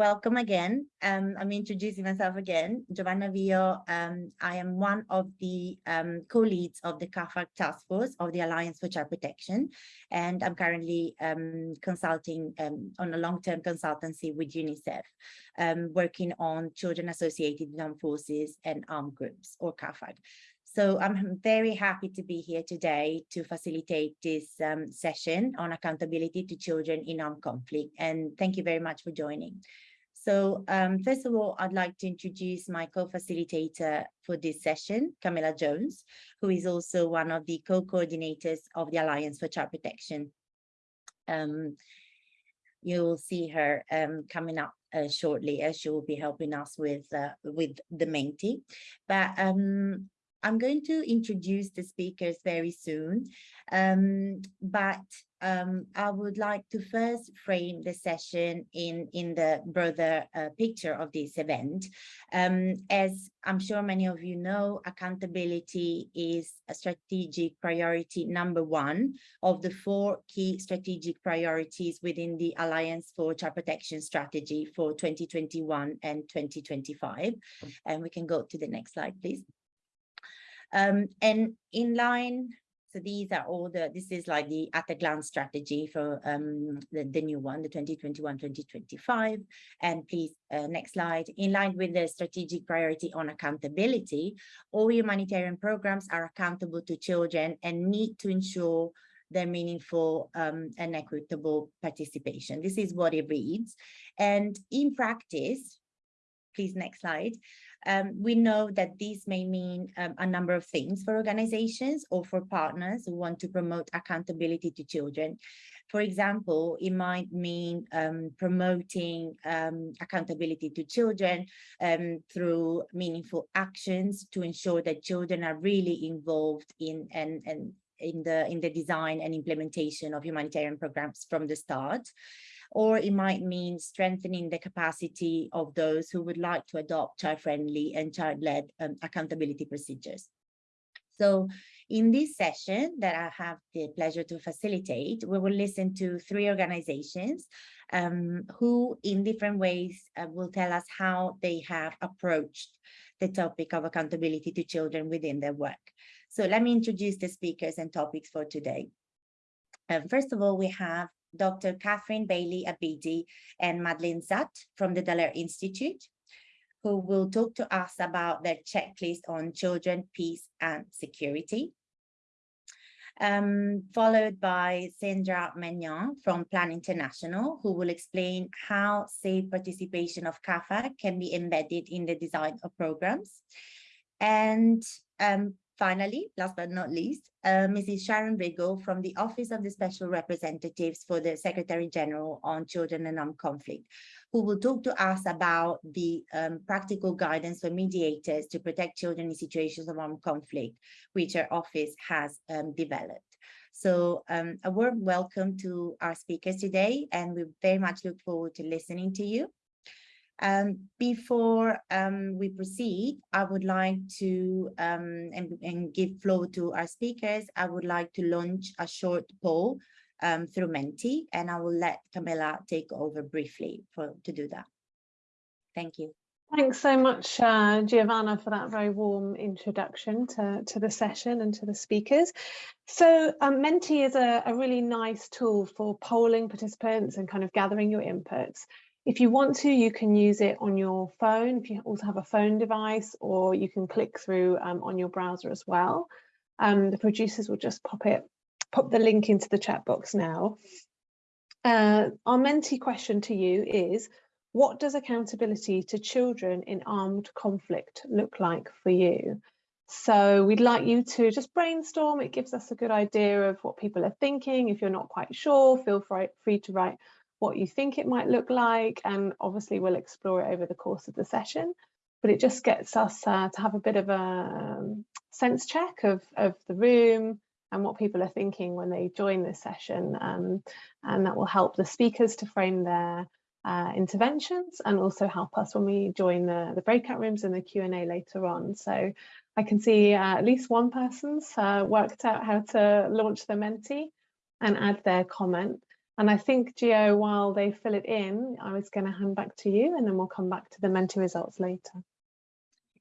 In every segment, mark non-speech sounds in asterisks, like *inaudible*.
welcome again. Um, I'm introducing myself again, Giovanna Vio. Um, I am one of the um, co-leads of the CAAFAG task force of the Alliance for Child Protection, and I'm currently um, consulting um, on a long-term consultancy with UNICEF, um, working on children associated with armed forces and armed groups, or CAAFAG. So I'm very happy to be here today to facilitate this um, session on accountability to children in armed conflict. And thank you very much for joining. So um, first of all, I'd like to introduce my co-facilitator for this session, Camilla Jones, who is also one of the co-coordinators of the Alliance for Child Protection. Um, you'll see her um, coming up uh, shortly as she will be helping us with uh, with the Menti. But um, I'm going to introduce the speakers very soon, um, but um, I would like to first frame the session in, in the broader uh, picture of this event. Um, as I'm sure many of you know, accountability is a strategic priority number one of the four key strategic priorities within the Alliance for Child Protection Strategy for 2021 and 2025. And we can go to the next slide, please. Um, and in line, so these are all the, this is like the at a glance strategy for um, the, the new one, the 2021-2025. And please, uh, next slide. In line with the strategic priority on accountability, all humanitarian programs are accountable to children and need to ensure their meaningful um, and equitable participation. This is what it reads. And in practice, please next slide, um, we know that this may mean um, a number of things for organizations or for partners who want to promote accountability to children. For example, it might mean um, promoting um, accountability to children um, through meaningful actions to ensure that children are really involved in and, and in the in the design and implementation of humanitarian programs from the start or it might mean strengthening the capacity of those who would like to adopt child-friendly and child-led um, accountability procedures. So in this session that I have the pleasure to facilitate, we will listen to three organizations um, who in different ways uh, will tell us how they have approached the topic of accountability to children within their work. So let me introduce the speakers and topics for today. Um, first of all, we have Dr. Catherine Baillie Abidi and Madeline Zatt from the Dallaire Institute, who will talk to us about their checklist on children, peace and security. Um, followed by Sandra Maignant from Plan International, who will explain how safe participation of CAAFAG can be embedded in the design of programs. And um, Finally, last but not least, uh, Mrs. Sharon Riggle from the Office of the Special Representatives for the Secretary General on Children and Armed Conflict, who will talk to us about the um, practical guidance for mediators to protect children in situations of armed conflict, which our office has um, developed. So um, a warm welcome to our speakers today, and we very much look forward to listening to you. Um, before um, we proceed, I would like to um, and, and, give floor to our speakers. I would like to launch a short poll um, through Menti, and I will let Camilla take over briefly for to do that. Thank you. Thanks so much, uh, Giovanna, for that very warm introduction to, to the session and to the speakers. So um, Menti is a, a really nice tool for polling participants and kind of gathering your inputs. If you want to, you can use it on your phone, if you also have a phone device, or you can click through um, on your browser as well. Um, the producers will just pop it, pop the link into the chat box now. Uh, our Menti question to you is, what does accountability to children in armed conflict look like for you? So we'd like you to just brainstorm. It gives us a good idea of what people are thinking. If you're not quite sure, feel free to write what you think it might look like and obviously we'll explore it over the course of the session but it just gets us uh, to have a bit of a um, sense check of, of the room and what people are thinking when they join this session um, and that will help the speakers to frame their uh, interventions and also help us when we join the, the breakout rooms and the Q&A later on. So I can see uh, at least one person's uh, worked out how to launch the Menti and add their comment. And I think, Gio, while they fill it in, I was going to hand back to you and then we'll come back to the Menti results later.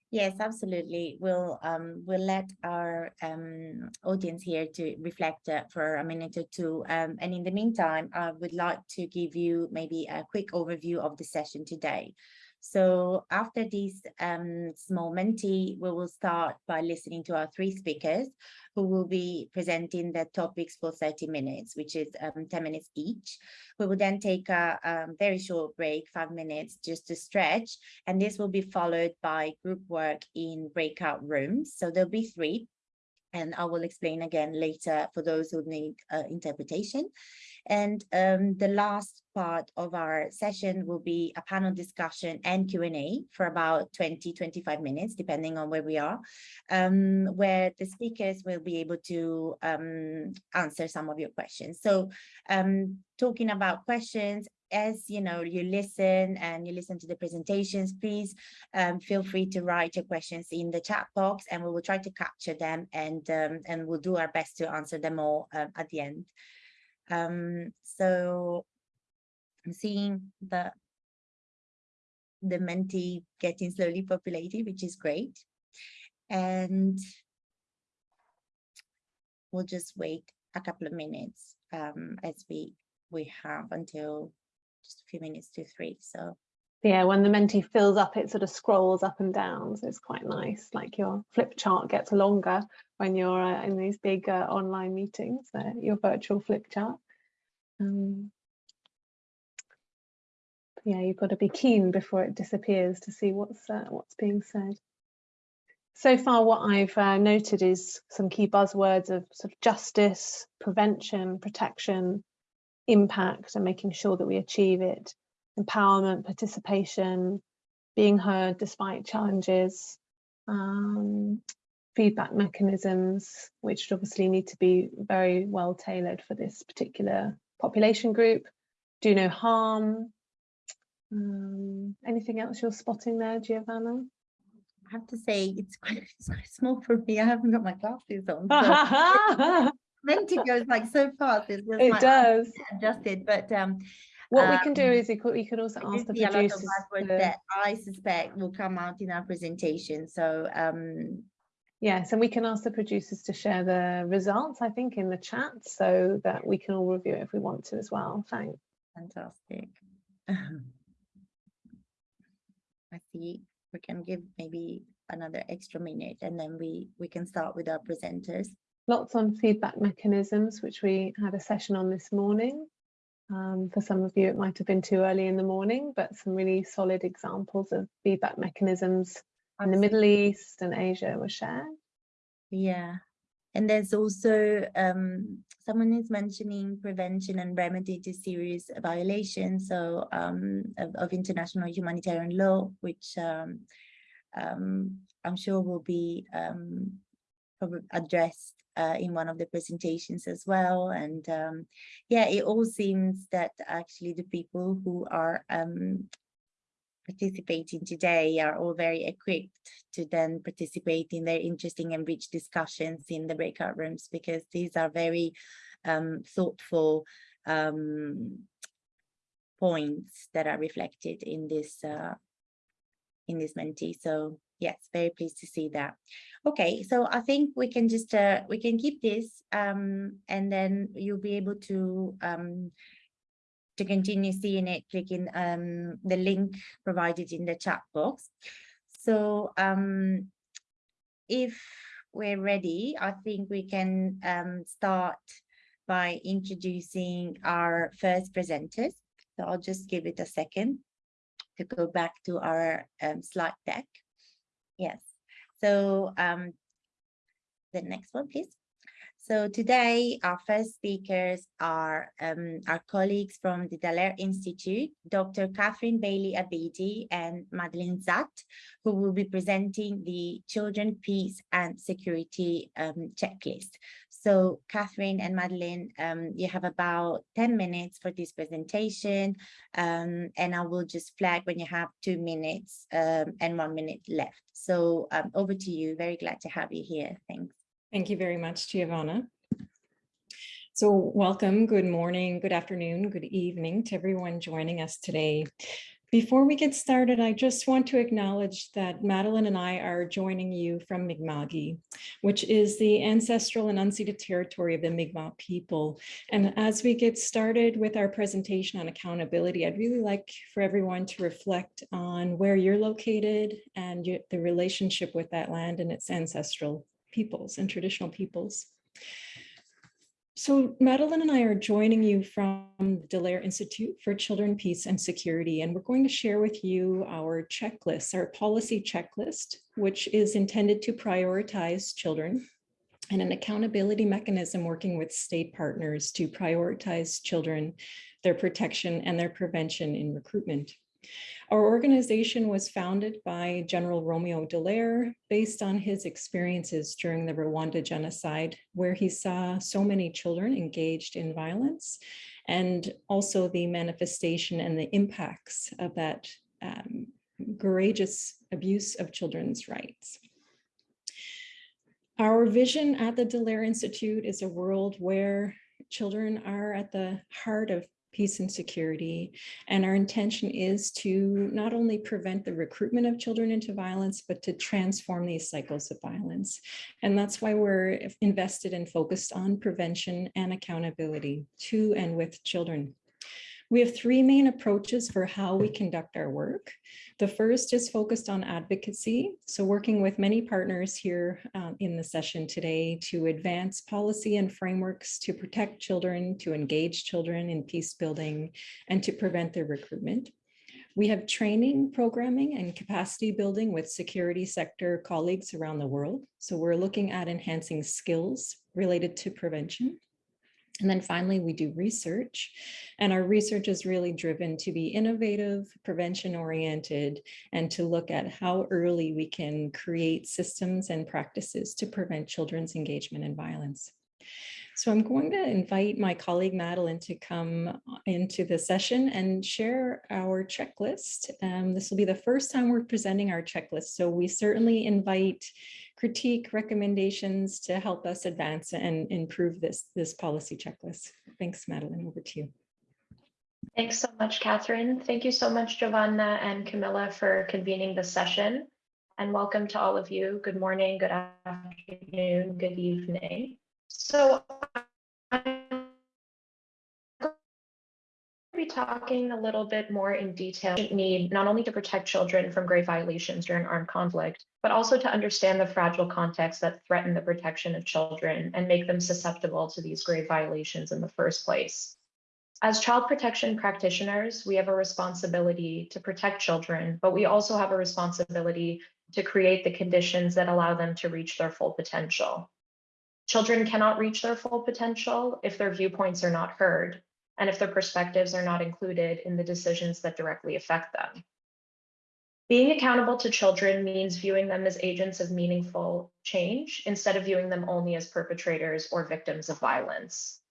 Yes, absolutely. We'll um we'll let our um audience here to reflect uh, for a minute or two. Um, and in the meantime, I would like to give you maybe a quick overview of the session today. So after this um, small Menti, we will start by listening to our three speakers who will be presenting their topics for 30 minutes, which is um, 10 minutes each. We will then take a, a very short break, five minutes, just to stretch. And this will be followed by group work in breakout rooms. So there'll be three and I will explain again later for those who need uh, interpretation. And um, the last part of our session will be a panel discussion and Q&A for about 20, 25 minutes, depending on where we are, um, where the speakers will be able to um, answer some of your questions. So um, talking about questions, as you know, you listen and you listen to the presentations, please um, feel free to write your questions in the chat box and we will try to capture them and, um, and we'll do our best to answer them all uh, at the end. Um, so I'm seeing the the Menti getting slowly populated, which is great. And we'll just wait a couple of minutes um, as we we have until just a few minutes to three. So yeah, when the Menti fills up, it sort of scrolls up and down. So it's quite nice. Like your flip chart gets longer when you're uh, in these big uh, online meetings, uh, your virtual flip chart. Um, yeah, you've got to be keen before it disappears to see what's uh, what's being said. So far, what I've uh, noted is some key buzzwords of sort of justice, prevention, protection, impact, and making sure that we achieve it empowerment, participation, being heard despite challenges, um, feedback mechanisms, which obviously need to be very well tailored for this particular population group, do no harm. Um, anything else you're spotting there, Giovanna? I have to say it's quite, *laughs* it's quite small for me. I haven't got my glasses on. *laughs* So *laughs* meant goes like so fast. *laughs* It, it does. Adjusted, but um, what um, we can do is we could, we could also ask the producers that I suspect will come out in our presentation. So um, yes, and we can ask the producers to share the results, I think, in the chat so that we can all review it if we want to as well. Thanks. Fantastic. I see we can give maybe another extra minute and then we we can start with our presenters. Lots on feedback mechanisms, which we had a session on this morning. Um, for some of you, it might have been too early in the morning, but some really solid examples of feedback mechanisms in the Middle East and Asia were shared. Yeah. And there's also um, someone is mentioning prevention and remedy to serious violations so um, of, of, international humanitarian law, which um, um I'm sure will be um, addressed uh, in one of the presentations as well. And um, yeah, it all seems that actually the people who are um, participating today are all very equipped to then participate in their interesting and rich discussions in the breakout rooms because these are very um, thoughtful um, points that are reflected in this uh, in this Menti. So yes, very pleased to see that. Okay, so I think we can just uh, we can keep this um, and then you'll be able to um, to continue seeing it, clicking um, the link provided in the chat box. So um, if we're ready, I think we can um, start by introducing our first presenters. So I'll just give it a second to go back to our um, slide deck. Yes. So um, the next one, please. So today, our first speakers are um, our colleagues from the Dallaire Institute, Dr. Catherine Baillie Abidi and Madeline Zat, who will be presenting the Children, Peace and Security um, checklist. So Catherine and Madeline, um, you have about 10 minutes for this presentation, um, and I will just flag when you have two minutes um, and one minute left. So um, over to you. Very glad to have you here. Thanks. Thank you very much, Giovanna. So welcome, good morning, good afternoon, good evening to everyone joining us today. Before we get started, I just want to acknowledge that Madeline and I are joining you from Mi'kma'ki, which is the ancestral and unceded territory of the Mi'kmaq people. And as we get started with our presentation on accountability, I'd really like for everyone to reflect on where you're located and the relationship with that land and its ancestral peoples and traditional peoples. So Madeline and I are joining you from the Dallaire Institute for Children, Peace and Security, and we're going to share with you our checklist, our policy checklist, which is intended to prioritize children and an accountability mechanism working with state partners to prioritize children, their protection and their prevention in recruitment. Our organization was founded by General Romeo Dallaire based on his experiences during the Rwanda genocide, where he saw so many children engaged in violence and also the manifestation and the impacts of that um, courageous abuse of children's rights. Our vision at the Dallaire Institute is a world where children are at the heart of peace and security. And our intention is to not only prevent the recruitment of children into violence, but to transform these cycles of violence. And that's why we're invested and focused on prevention and accountability to and with children. We have three main approaches for how we conduct our work. The first is focused on advocacy. So working with many partners here um, in the session today to advance policy and frameworks to protect children, to engage children in peace building, and to prevent their recruitment. We have training, programming, and capacity building with security sector colleagues around the world. So we're looking at enhancing skills related to prevention. And then finally, we do research and our research is really driven to be innovative, prevention oriented, and to look at how early we can create systems and practices to prevent children's engagement in violence. So I'm going to invite my colleague Madeline to come into the session and share our checklist. Um, this will be the first time we're presenting our checklist, so we certainly invite critique recommendations to help us advance and improve this, this policy checklist. Thanks, Madeline, over to you. Thanks so much, Catherine. Thank you so much, Giovanna and Camilla for convening the session. And welcome to all of you. Good morning, good afternoon, good evening. So talking a little bit more in detail need not only to protect children from grave violations during armed conflict, but also to understand the fragile context that threaten the protection of children and make them susceptible to these grave violations in the first place. As child protection practitioners, we have a responsibility to protect children, but we also have a responsibility to create the conditions that allow them to reach their full potential. Children cannot reach their full potential if their viewpoints are not heard, and if their perspectives are not included in the decisions that directly affect them. Being accountable to children means viewing them as agents of meaningful change instead of viewing them only as perpetrators or victims of violence.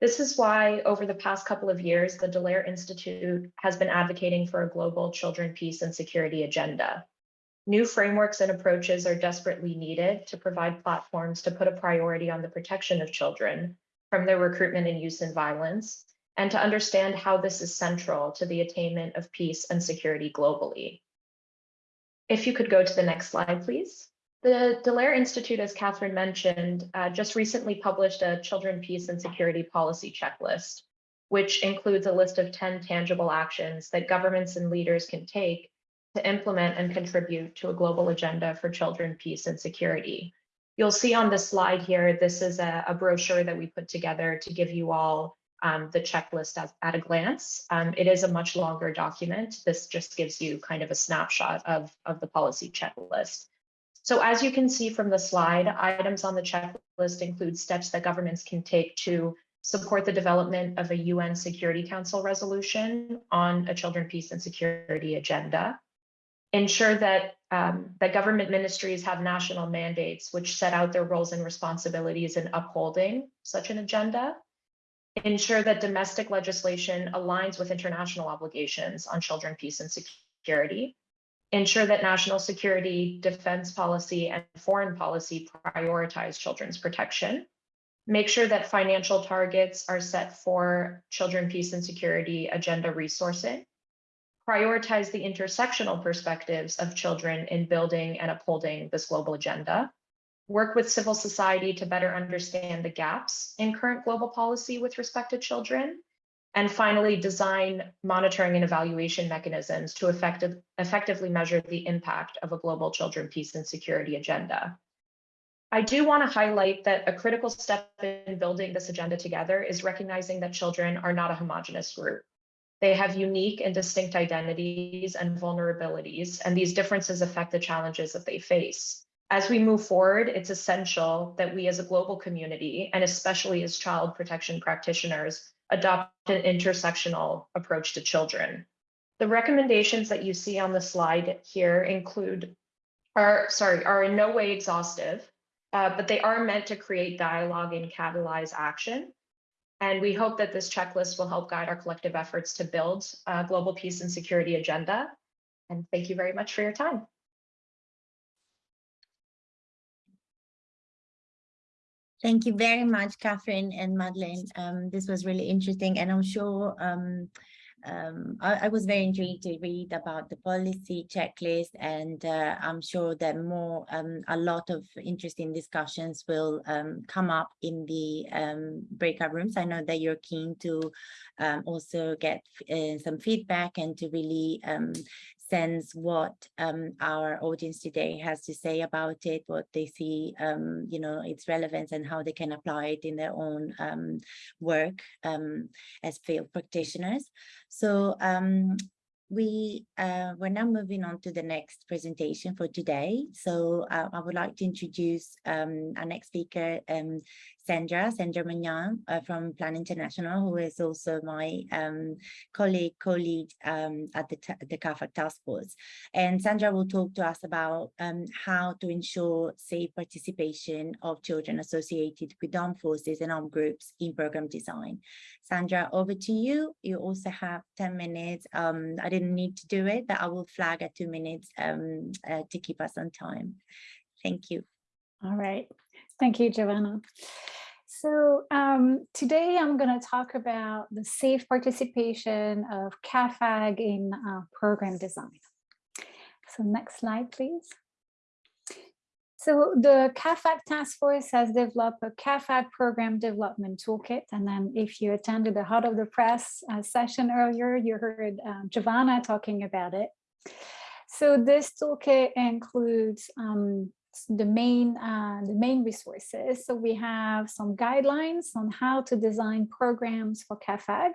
This is why over the past couple of years, the Dallaire Institute has been advocating for a global children, peace and security agenda. New frameworks and approaches are desperately needed to provide platforms to put a priority on the protection of children from their recruitment and use in violence, and to understand how this is central to the attainment of peace and security globally. If you could go to the next slide, please. The Dallaire Institute, as Catherine mentioned, uh, just recently published a Children, Peace and Security Policy Checklist, which includes a list of 10 tangible actions that governments and leaders can take to implement and contribute to a global agenda for children, peace, and security. You'll see on this slide here, this is a, a brochure that we put together to give you all um, the checklist at, at a glance. Um, it is a much longer document. This just gives you kind of a snapshot of, of the policy checklist. So as you can see from the slide, items on the checklist include steps that governments can take to support the development of a UN Security Council resolution on a children, peace and security agenda, ensure that, um, that government ministries have national mandates which set out their roles and responsibilities in upholding such an agenda, ensure that domestic legislation aligns with international obligations on children, peace, and security, ensure that national security, defense policy, and foreign policy prioritize children's protection, make sure that financial targets are set for children, peace and security agenda resourcing, prioritize the intersectional perspectives of children in building and upholding this global agenda, work with civil society to better understand the gaps in current global policy with respect to children, and finally, design monitoring and evaluation mechanisms to effective, effectively measure the impact of a global children, peace and security agenda. I do want to highlight that a critical step in building this agenda together is recognizing that children are not a homogenous group. They have unique and distinct identities and vulnerabilities, and these differences affect the challenges that they face. As we move forward, it's essential that we as a global community, and especially as child protection practitioners, adopt an intersectional approach to children. The recommendations that you see on the slide here include, are, sorry, are in no way exhaustive, uh, but they are meant to create dialogue and catalyze action. And we hope that this checklist will help guide our collective efforts to build a global peace and security agenda. And thank you very much for your time. Thank you very much, Catherine and Madeline. Um, this was really interesting, and I'm sure um, um, I, I, was very intrigued to read about the policy checklist, and uh, I'm sure that more, um, a lot of interesting discussions will um, come up in the um, breakout rooms. I know that you're keen to also get uh, some feedback and to really sense what um, our audience today has to say about it, what they see, um, you know, its relevance and how they can apply it in their own um, work um, as field practitioners. So um, we uh, we're now moving on to the next presentation for today. So uh, I would like to introduce um, our next speaker, um, Sandra, Sandra Maignant uh, from Plan International, who is also my um, colleague, co-lead um, at the, the CAAFAG Task Force. And Sandra will talk to us about um, how to ensure safe participation of children associated with armed forces and armed groups in program design. Sandra, over to you. You also have 10 minutes. Um, I didn't need to do it, but I will flag at two minutes um, uh, to keep us on time. Thank you. All right. Thank you, Giovanna. So um, today I'm going to talk about the safe participation of CAAFAG in uh, program design. So next slide, please. So the CAAFAG task force has developed a CAAFAG program development toolkit. And then if you attended the Heart of the Press uh, session earlier, you heard um, Giovanna talking about it. So this toolkit includes um, the main uh, the main resources. So we have some guidelines on how to design programs for CAAFAG.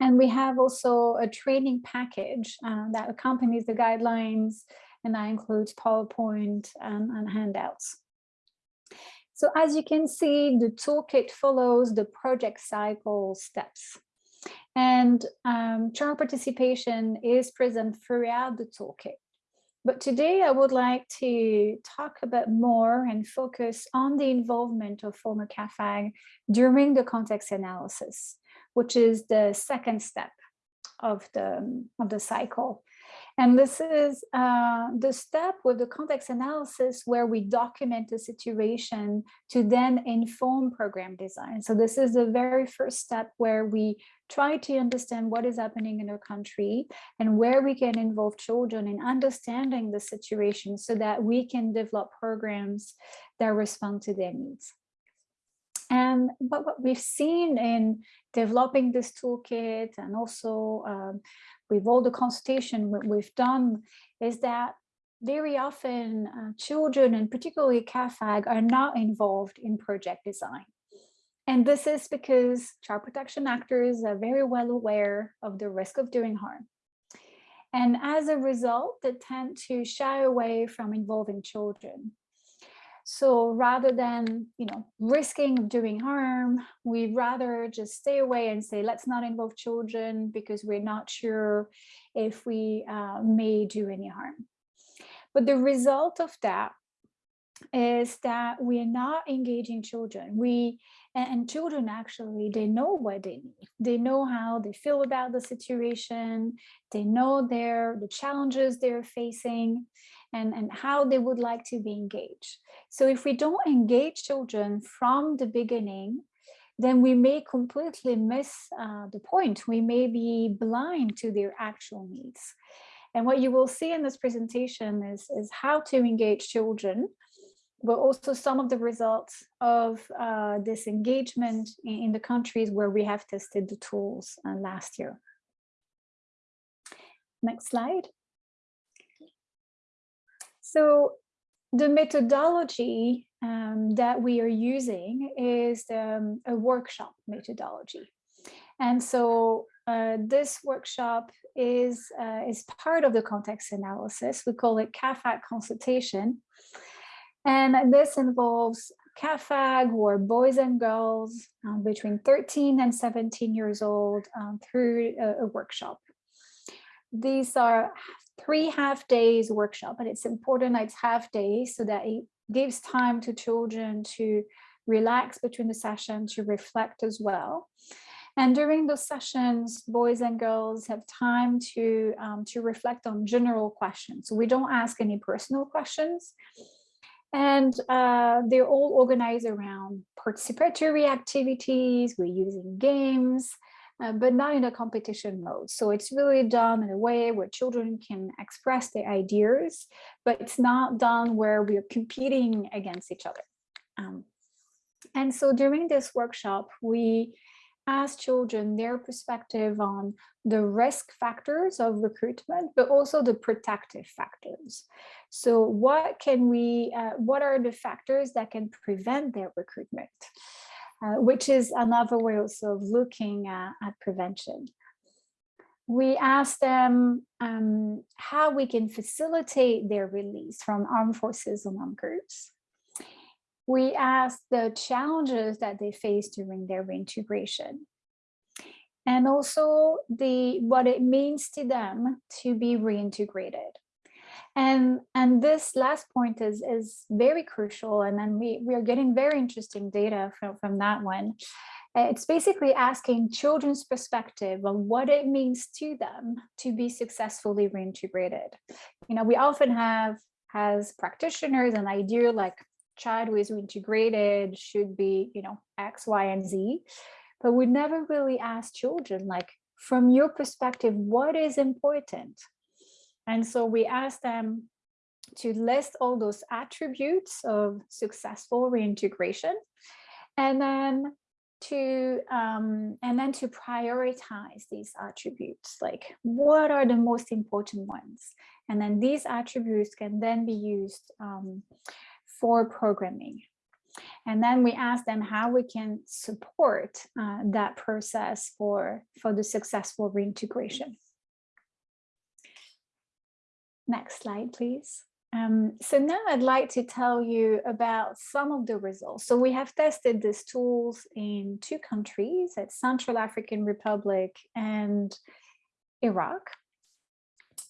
And we have also a training package uh, that accompanies the guidelines, and that includes PowerPoint and, and handouts. So as you can see, the toolkit follows the project cycle steps. And um, child participation is present throughout the toolkit. But today I would like to talk a bit more and focus on the involvement of former CAAFAG during the context analysis, which is the second step of the, of the cycle. And this is uh, the step with the context analysis where we document the situation to then inform program design. So this is the very first step where we try to understand what is happening in our country and where we can involve children in understanding the situation so that we can develop programs that respond to their needs. And but what we've seen in developing this toolkit and also um, with all the consultation we've done is that very often uh, children and particularly CAAFAG are not involved in project design. And this is because child protection actors are very well aware of the risk of doing harm. And as a result, they tend to shy away from involving children. So rather than, you know, risking doing harm, we'd rather just stay away and say, let's not involve children because we're not sure if we uh, may do any harm. But the result of that is that we are not engaging children. We and, children actually they know what they need. They know how they feel about the situation. They know their the challenges they're facing, and, and how they would like to be engaged. So if we don't engage children from the beginning, then we may completely miss uh, the point. We may be blind to their actual needs. And what you will see in this presentation is, is how to engage children, but also some of the results of uh, this engagement in, in, the countries where we have tested the tools uh, last year. Next slide. So the methodology um, that we are using is um, a workshop methodology. And so uh, this workshop is, uh, is part of the context analysis. We call it CAAFAG consultation. And this involves CAAFAG or boys and girls um, between 13 and 17 years old um, through a, a workshop. These are three half days workshop, and it's important it's half days so that it gives time to children to relax between the sessions, to reflect as well. And during those sessions, boys and girls have time to, um, to reflect on general questions. So we don't ask any personal questions. And uh, they're all organized around participatory activities, we're using games, uh, but not in a competition mode. So it's really done in a way where children can express their ideas, but it's not done where we're competing against each other. Um, and so during this workshop, we ask children their perspective on the risk factors of recruitment, but also the protective factors. So what can we, uh, what are the factors that can prevent their recruitment? Uh, which is another way also of looking at, at prevention. We asked them um, how we can facilitate their release from armed forces and armed groups. We asked the challenges that they face during their reintegration and also the what it means to them to be reintegrated. And, and this last point is, is very crucial. And then we, we are getting very interesting data from, from that one. It's basically asking children's perspective on what it means to them to be successfully reintegrated. You know, we often have as practitioners an idea like child who is reintegrated should be, you know, X, Y, and Z, but we never really ask children like, from your perspective, what is important? And so we asked them to list all those attributes of successful reintegration and then to um, and then to prioritize these attributes. Like what are the most important ones? And then these attributes can then be used um, for programming. And then we ask them how we can support uh, that process for for the successful reintegration Next slide, please. Um, so now I'd like to tell you about some of the results. So we have tested these tools in two countries, at Central African Republic and Iraq.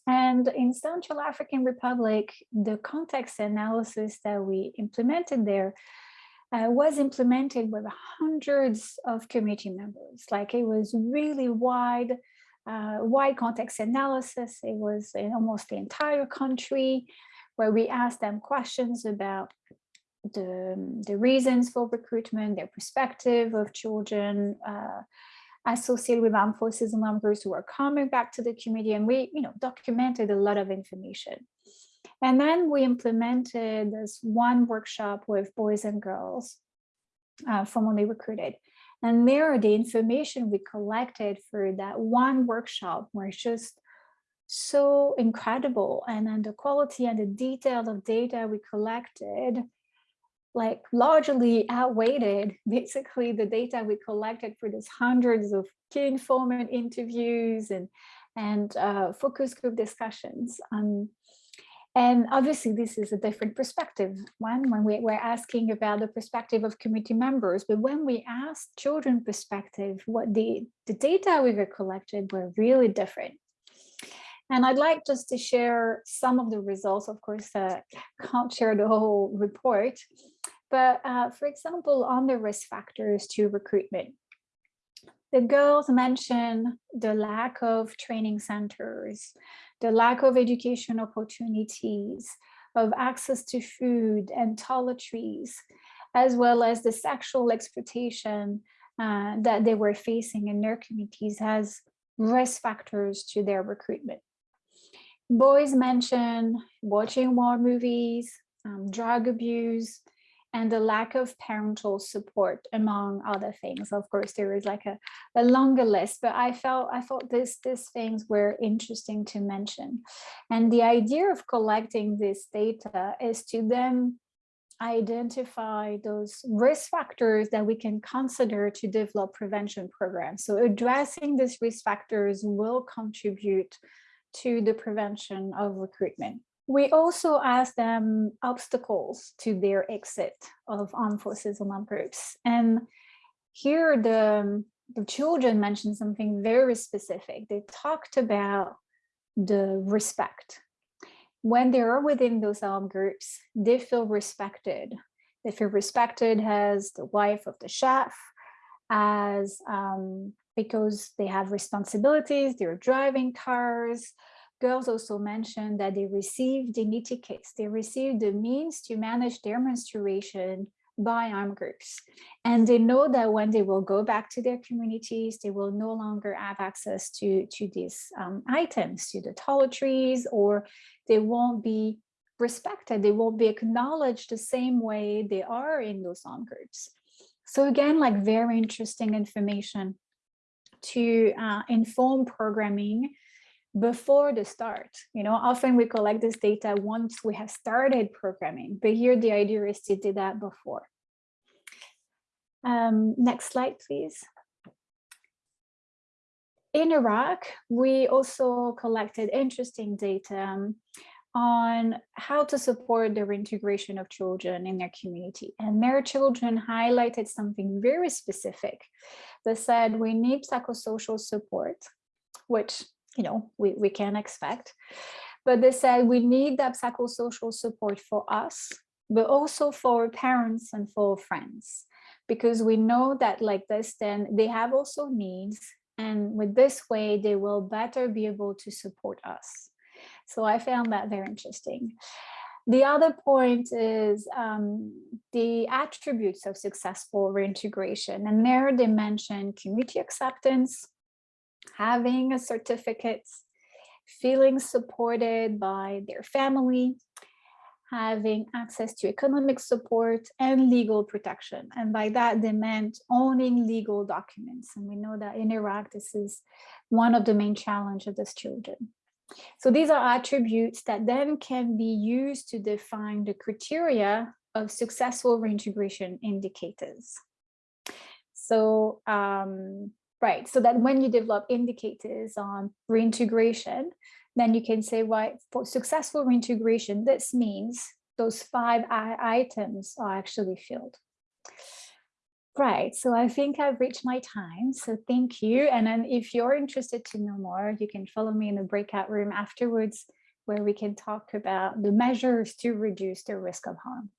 And in Central African Republic, the context analysis that we implemented there uh, was implemented with hundreds of committee members. Like it was really wide uh, wide context analysis. It was in almost the entire country where we asked them questions about the, the reasons for recruitment, their perspective of children uh, associated with armed forces and armed groups who are coming back to the community. And we you know, documented a lot of information. And then we implemented this one workshop with boys and girls uh, formerly recruited. And there, the information we collected for that one workshop was just so incredible. And then the quality and the detail of data we collected like largely outweighed basically the data we collected for these hundreds of key informant interviews and and uh, focus group discussions. Um, and obviously, this is a different perspective one when we, we're asking about the perspective of committee members. But when we asked children perspective, what the, the data we were collected were really different. And I'd like just to share some of the results. Of course, uh, can't share the whole report. But uh, for example, on the risk factors to recruitment, the girls mention the lack of training centers, the lack of education opportunities, of access to food and toiletries, as well as the sexual exploitation uh, that they were facing in their communities as risk factors to their recruitment. Boys mention watching war movies, um, drug abuse, and the lack of parental support among other things. Of course there is like a, a longer list but i felt i thought this these things were interesting to mention. And the idea of collecting this data is to then identify those risk factors that we can consider to develop prevention programs. So addressing these risk factors will contribute to the prevention of recruitment we also asked them obstacles to their exit of armed forces armed groups. And here the, the children mentioned something very specific. They talked about the respect. When they are within those armed groups, they feel respected. They feel respected as the wife of the chef, as um, because they have responsibilities, they're driving cars, girls also mentioned that they received dignity kits. They received the means to manage their menstruation by armed groups. And they know that when they will go back to their communities, they will no longer have access to, to these um, items, to the toiletries, or they won't be respected. They won't be acknowledged the same way they are in those armed groups. So again, like very interesting information to uh, inform programming before the start. You know, often we collect this data once we have started programming, but here the idea is to do that before. Um, next slide, please. In Iraq, we also collected interesting data um, on how to support the reintegration of children in their community. And their children highlighted something very specific. They said we need psychosocial support, which you know, we, we can expect. But they said we need that psychosocial support for us, but also for parents and for friends, because we know that like this, then they have also needs. And with this way, they will better be able to support us. So I found that very interesting. The other point is um, the attributes of successful reintegration. And there they mention community acceptance, having a certificate, feeling supported by their family, having access to economic support and legal protection. And by that, they meant owning legal documents. And we know that in Iraq, this is one of the main challenges of these children. So these are attributes that then can be used to define the criteria of successful reintegration indicators. So um, right? So that when you develop indicators on reintegration, then you can say, right, for successful reintegration, this means those five items are actually filled. Right, so I think I've reached my time, so thank you. And then if you're interested to know more, you can follow me in the breakout room afterwards, where we can talk about the measures to reduce the risk of harm.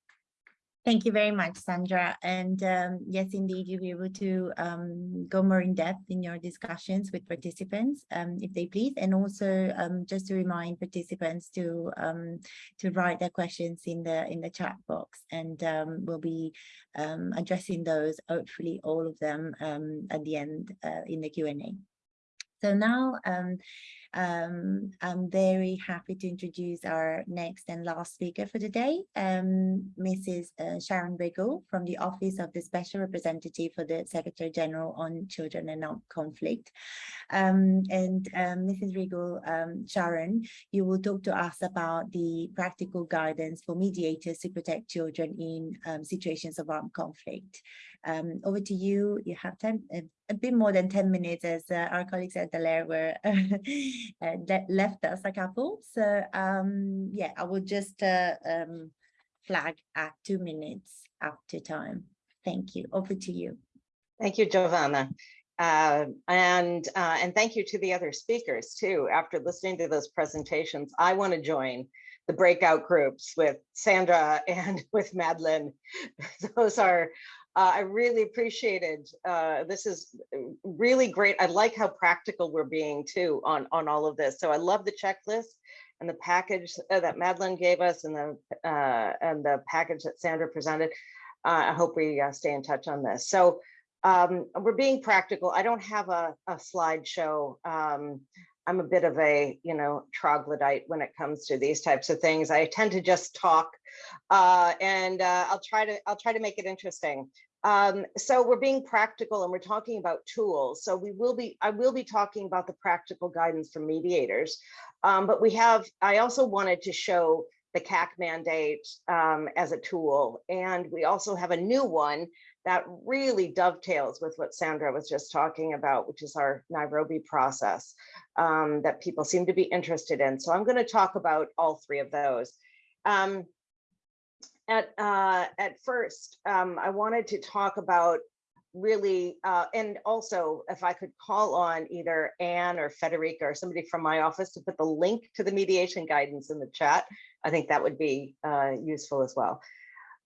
Thank you very much, Sandra. And um, yes, indeed, you'll be able to um, go more in depth in your discussions with participants, um, if they please. And also um, just to remind participants to um, to write their questions in the in the chat box, and um, we'll be addressing those, hopefully all of them at the end uh, in the Q&A. So now um, I'm very happy to introduce our next and last speaker for today, um, Mrs. Uh, Sharon Riggle from the Office of the Special Representative for the Secretary General on Children and Armed Conflict. Um, and um, Mrs. Riggle, um, Sharon, you will talk to us about the practical guidance for mediators to protect children in um, situations of armed conflict. Um, over to you. You have 10, a, bit more than 10 minutes as uh, our colleagues at the Dallaire were *laughs* uh, left us a couple. So um, yeah, I will just uh, um, flag at two minutes after time. Thank you. Over to you. Thank you, Giovanna. Uh, and uh, and thank you to the other speakers too. After listening to those presentations, I want to join the breakout groups with Sandra *laughs* and with Madeline. Those are Uh, I really appreciated, uh, this is really great. I like how practical we're being too on, on all of this. So I love the checklist and the package uh, that Madeline gave us and the, uh, and the package that Sandra presented. Uh, I hope we uh, stay in touch on this. So um, we're being practical. I don't have a, a slideshow. Um, I'm a bit of a, you know, troglodyte when it comes to these types of things. I tend to just talk uh, and uh, I'll try to I'll try to make it interesting. Um, so we're being practical and we're talking about tools. So we will be I will be talking about the practical guidance for mediators. Um, but we have I also wanted to show the CAC mandate um, as a tool. And we also have a new one that really dovetails with what Sandra was just talking about, which is our Nairobi process um, that people seem to be interested in. So I'm going to talk about all three of those. Um, at, uh, at first, um, I wanted to talk about really, uh, and also if I could call on either Anne or Federica or somebody from my office to put the link to the mediation guidance in the chat, I think that would be uh, useful as well.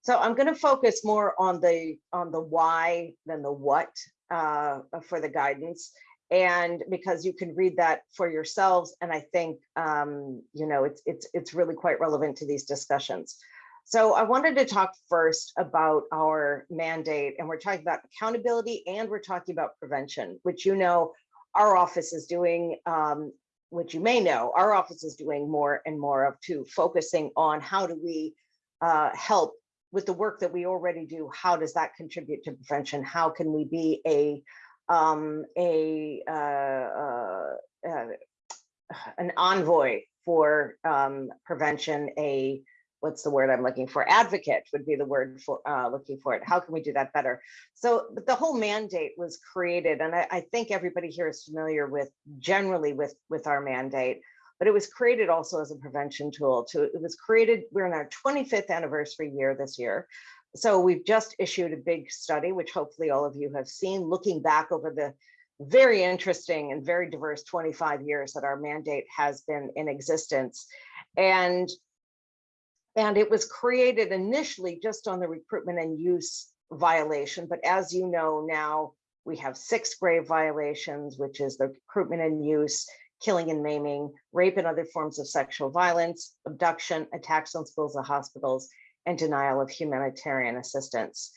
So I'm going to focus more on the on the why than the what uh, for the guidance. And because you can read that for yourselves, and I think um, you know it's it's it's really quite relevant to these discussions. So I wanted to talk first about our mandate, and we're talking about accountability and we're talking about prevention, which you know our office is doing, um, which you may know, our office is doing more and more of too, focusing on how do we uh, help with the work that we already do, how does that contribute to prevention? How can we be a um, a uh, uh, uh, an envoy for um, prevention? A what's the word I'm looking for? Advocate would be the word for uh, looking for it. How can we do that better? So the whole mandate was created, and I, I think everybody here is familiar with generally with with our mandate but it was created also as a prevention tool to it was created we're in our 25th anniversary year this year. So we've just issued a big study which hopefully all of you have seen looking back over the very interesting and very diverse 25 years that our mandate has been in existence. And and it was created initially just on the recruitment and use violation but as you know now we have six grave violations which is the recruitment and use killing and maiming, rape and other forms of sexual violence, abduction, attacks on schools and hospitals, and denial of humanitarian assistance.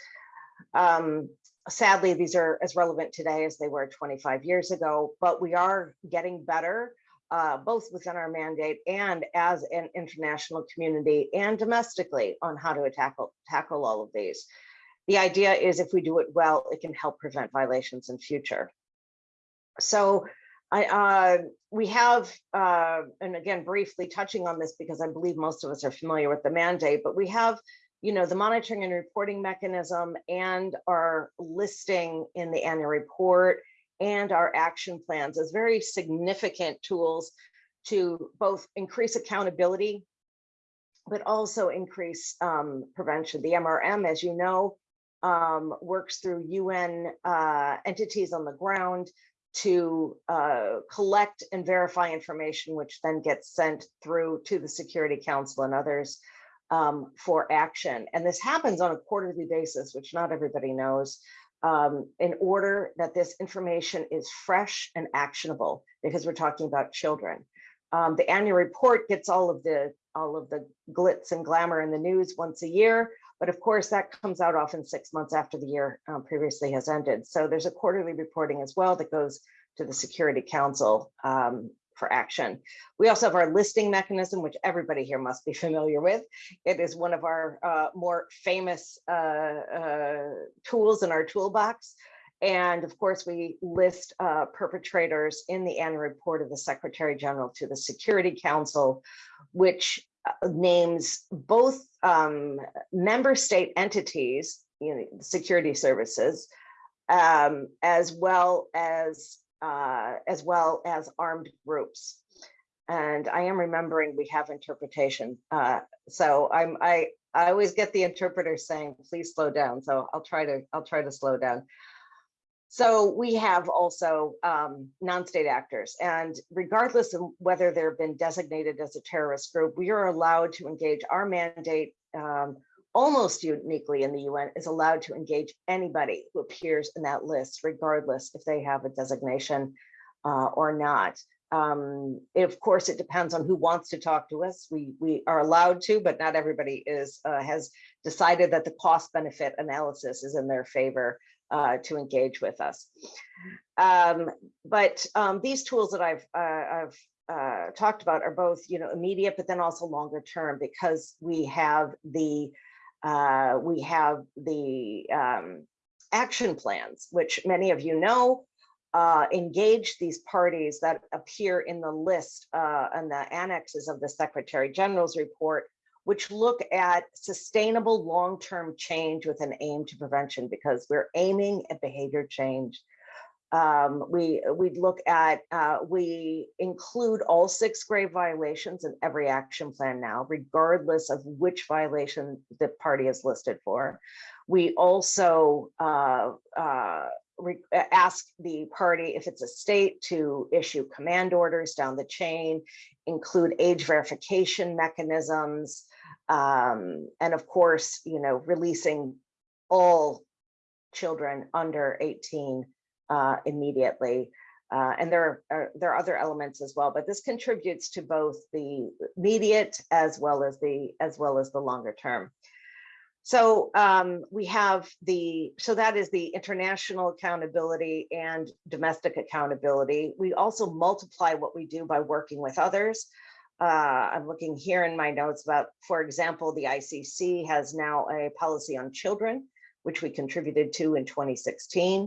Um, sadly, these are as relevant today as they were 25 years ago, but we are getting better, uh, both within our mandate and as an international community and domestically on how to tackle, tackle all of these. The idea is if we do it well, it can help prevent violations in future. So I, uh, we have, uh, and again, briefly touching on this because I believe most of us are familiar with the mandate, but we have, you know, the monitoring and reporting mechanism and our listing in the annual report and our action plans as very significant tools to both increase accountability, but also increase um, prevention. The MRM, as you know, um, works through UN uh, entities on the ground to uh, collect and verify information, which then gets sent through to the Security Council and others um, for action. And this happens on a quarterly basis, which not everybody knows, um, in order that this information is fresh and actionable, because we're talking about children. Um, the annual report gets all of the all of the glitz and glamour in the news once a year, but of course, that comes out often six months after the year um, previously has ended. So there's a quarterly reporting as well that goes to the Security Council um, for action. We also have our listing mechanism, which everybody here must be *laughs* familiar with. It is one of our uh, more famous uh, uh, tools in our toolbox. And of course, we list uh, perpetrators in the annual report of the Secretary General to the Security Council, which names both um, member state entities, you know, security services, um, as well as uh, as well as armed groups. And I am remembering we have interpretation. Uh, so I'm I I always get the interpreter saying, please slow down. So I'll try to I'll try to slow down. So we have also um, non-state actors and regardless of whether they've been designated as a terrorist group, we are allowed to engage our mandate um, almost uniquely in the UN, is allowed to engage anybody who appears in that list, regardless if they have a designation uh, or not. Um, of course, it depends on who wants to talk to us. We we are allowed to, but not everybody is uh, has decided that the cost benefit analysis is in their favor uh, to engage with us. Um, but um, these tools that I've uh, I've uh, talked about are both, you know, immediate, but then also longer term because we have the uh, we have the um, action plans, which many of you know, uh, engage these parties that appear in the list uh, and the annexes of the Secretary General's report, which look at sustainable long-term change with an aim to prevention because we're aiming at behavior change um, we we look at uh, we include all six grave violations in every action plan now, regardless of which violation the party is listed for. We also uh, uh, ask the party, if it's a state, to issue command orders down the chain, include age verification mechanisms, um, and of course, you know, releasing all children under 18 uh, immediately. Uh, and there are, there are other elements as well, but this contributes to both the immediate as well as the as well as the longer term. So um, we have the so that is the international accountability and domestic accountability. We also multiply what we do by working with others. Uh, I'm looking here in my notes about, for example, the ICC has now a policy on children, which we contributed to in 2016.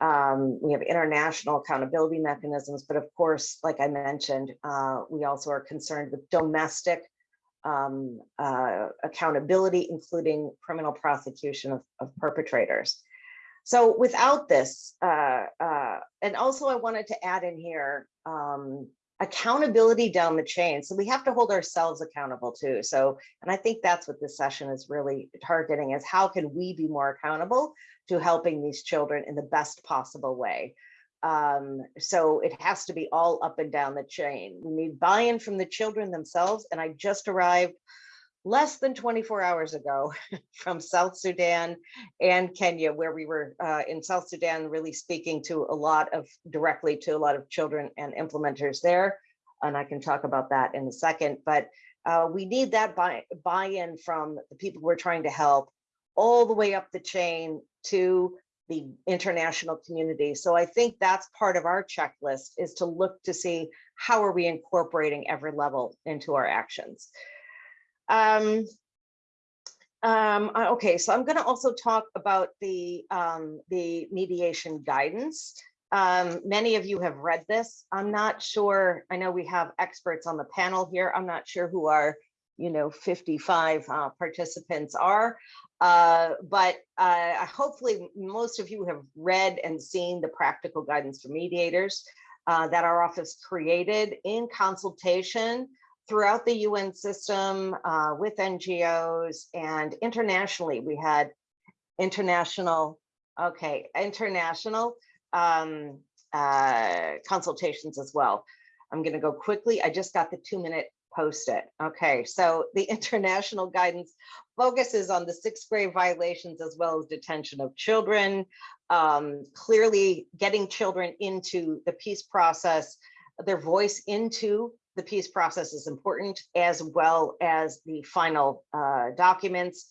Um, we have international accountability mechanisms, but of course, like I mentioned, uh, we also are concerned with domestic um, uh, accountability, including criminal prosecution of, of perpetrators. So without this, uh, uh and also I wanted to add in here, um, accountability down the chain. So we have to hold ourselves accountable too. So, and I think that's what this session is really targeting is how can we be more accountable to helping these children in the best possible way. Um, so it has to be all up and down the chain. We need buy-in from the children themselves. And I just arrived less than 24 hours ago *laughs* from South Sudan and Kenya, where we were uh, in South Sudan, really speaking to a lot of directly to a lot of children and implementers there. And I can talk about that in a second, but uh, we need that buy, buy-in from the people we're trying to help all the way up the chain to the international community. So I think that's part of our checklist is to look to see how are we incorporating every level into our actions. Um, um, okay, so I'm going to also talk about the um, the mediation guidance. Um, many of you have read this. I'm not sure. I know we have experts on the panel here. I'm not sure who our, you know, 55 uh, participants are. Uh, but uh, hopefully most of you have read and seen the practical guidance for mediators uh, that our office created in consultation throughout the UN system uh, with NGOs and internationally. We had international, okay, international um, uh, consultations as well. I'm going to go quickly. I just got the two minute post it. Okay, so the *laughs* international guidance focuses on the six grave violations as well as detention of children, um, clearly getting children into the peace process, their voice into the peace process is important, as well as the final uh, documents.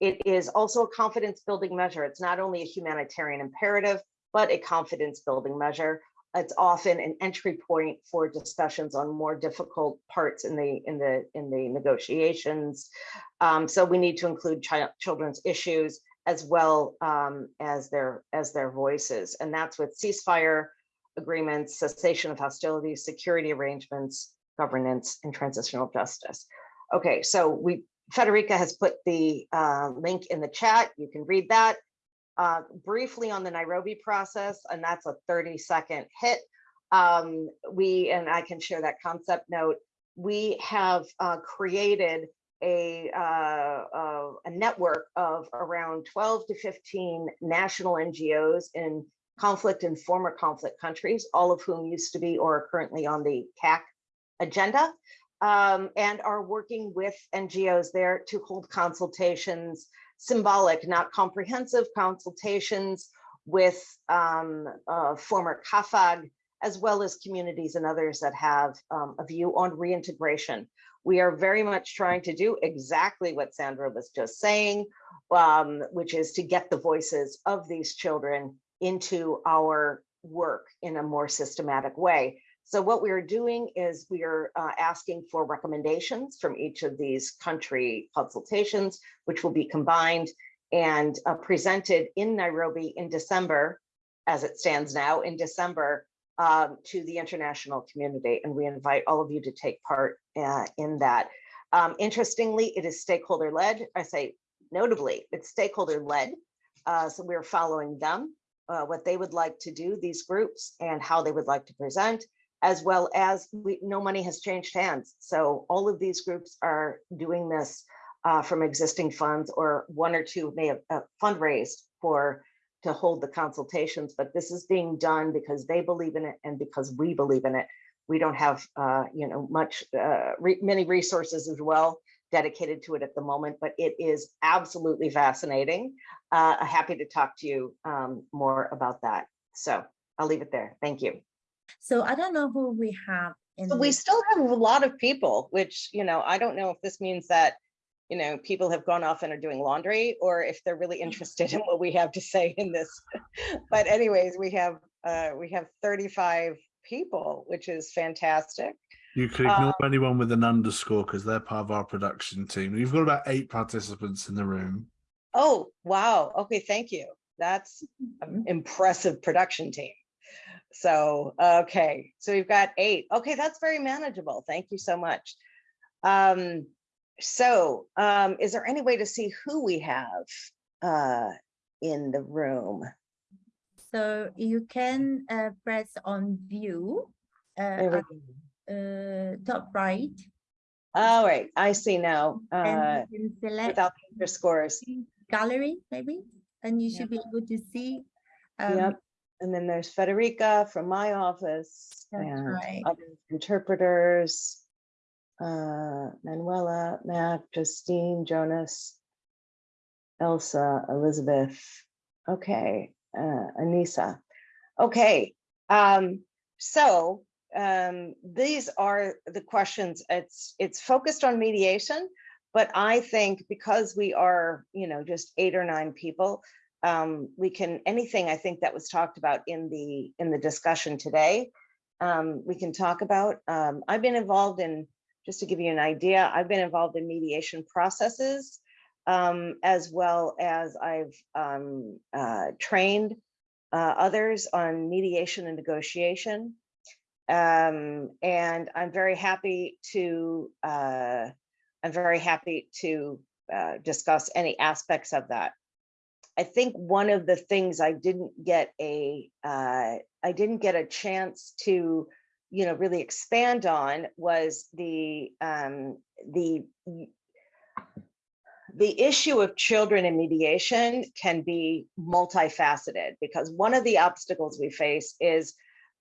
It is also a confidence building measure. It's not only a humanitarian imperative, but a confidence building measure it's often an entry point for discussions on more difficult parts in the in the in the negotiations. Um, so we need to include child, children's issues as well um, as their as their voices, and that's with ceasefire agreements, cessation of hostilities, security arrangements, governance, and transitional justice. Okay, so we Federica has put the uh, link in the chat. You can read that uh, briefly on the Nairobi process, and that's a 30 second hit. Um, we, and I can share that concept note, we have uh, created a, uh, a network of around 12 to 15 national NGOs in conflict and former conflict countries, all of whom used to be or are currently on the CAC agenda. um, and are working with NGOs there to hold consultations, symbolic, not comprehensive consultations with um, uh, former CAAFAG, as well as communities and others that have um, a view on reintegration. We are very much trying to do exactly what Sandra was just saying, um, which is to get the voices of these children into our work in a more systematic way. So what we are doing is we are uh, asking for recommendations from each of these country consultations, which will be combined and uh, presented in Nairobi in December, as it stands now in December, um, to the international community. And we invite all of you to take part uh, in that. Um, interestingly, it is stakeholder led. I say notably, it's stakeholder led. Uh, so we're following them, uh, what they would like to do, these groups, and how they would like to present, as well as we, no money has changed hands. So all of these groups are doing this uh, from existing funds or one or two may have uh, fundraised for to hold the consultations, but this is being done because they believe in it and because we believe in it. We don't have, uh, you know, much, uh, re many resources as well dedicated to it at the moment, but it is absolutely fascinating. Uh, happy to talk to you um, more about that. So I'll leave it there. Thank you. So I don't know who we have in. So we still have a lot of people, which, you know, I don't know if this means that, you know, people have gone off and are doing laundry or if they're really mm. interested in what we have to say in this. *laughs* But anyways, we have, uh, we have 35 people, which is fantastic. You could ignore um, anyone with an underscore because they're part of our production team. We've got about eight participants in the room. Oh, wow. Okay, thank you. That's an impressive production team. So, okay, so we've got eight. Okay, that's very manageable. Thank you so much. Um, so, um, is there any way to see who we have uh, in the room? So you can uh, press on view, uh, There we at, go. uh, top right. All right, I see now, uh, And you can select without the underscores. gallery, maybe, and you should be able to see. um, Yep. And then there's Federica from my office That's and right. other interpreters. Uh, Manuela, Mac, Justine, Jonas, Elsa, Elizabeth. Okay, uh, Anissa. Okay, um, so um, these are the questions. It's it's focused on mediation, but I think because we are, you know, just eight or nine people, um, we can anything I think that was talked about in the in the discussion today. Um, we can talk about. Um, I've been involved in just to give you an idea. I've been involved in mediation processes um, as well as I've um, uh, trained uh, others on mediation and negotiation. Um, and I'm very happy to uh, I'm very happy to uh, discuss any aspects of that. I think one of the things I didn't get a uh, I didn't get a chance to you know really expand on was the um, the the issue of children in mediation can be multifaceted because one of the obstacles we face is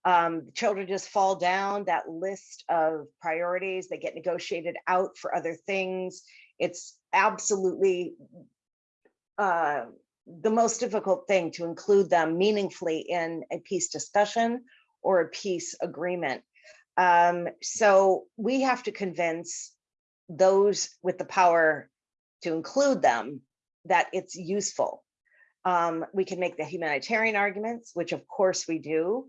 um, children just fall down that list of priorities. They get negotiated out for other things. It's absolutely uh, the most difficult thing to include them meaningfully in a peace discussion or a peace agreement. Um, so we have to convince those with the power to include them that it's useful. Um, we can make the humanitarian arguments, which of course we do,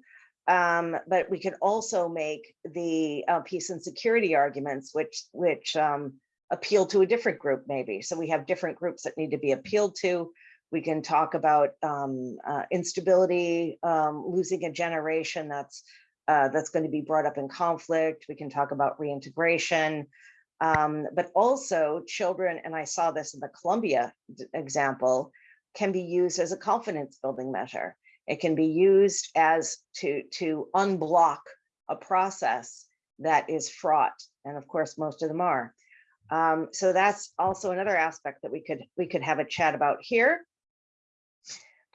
um, but we can also make the uh, peace and security arguments, which which um, appeal to a different group maybe. So we have different groups that need to be appealed to. We can talk about um, uh, instability, um, losing a generation that's uh, that's going to be brought up in conflict. We can talk about reintegration, um, but also children, and I saw this in the Colombia example, can be used as a confidence building measure. It can be used as to, to unblock a process that is fraught. And of course, most of them are. Um, so that's also another aspect that we could we could have a chat about here.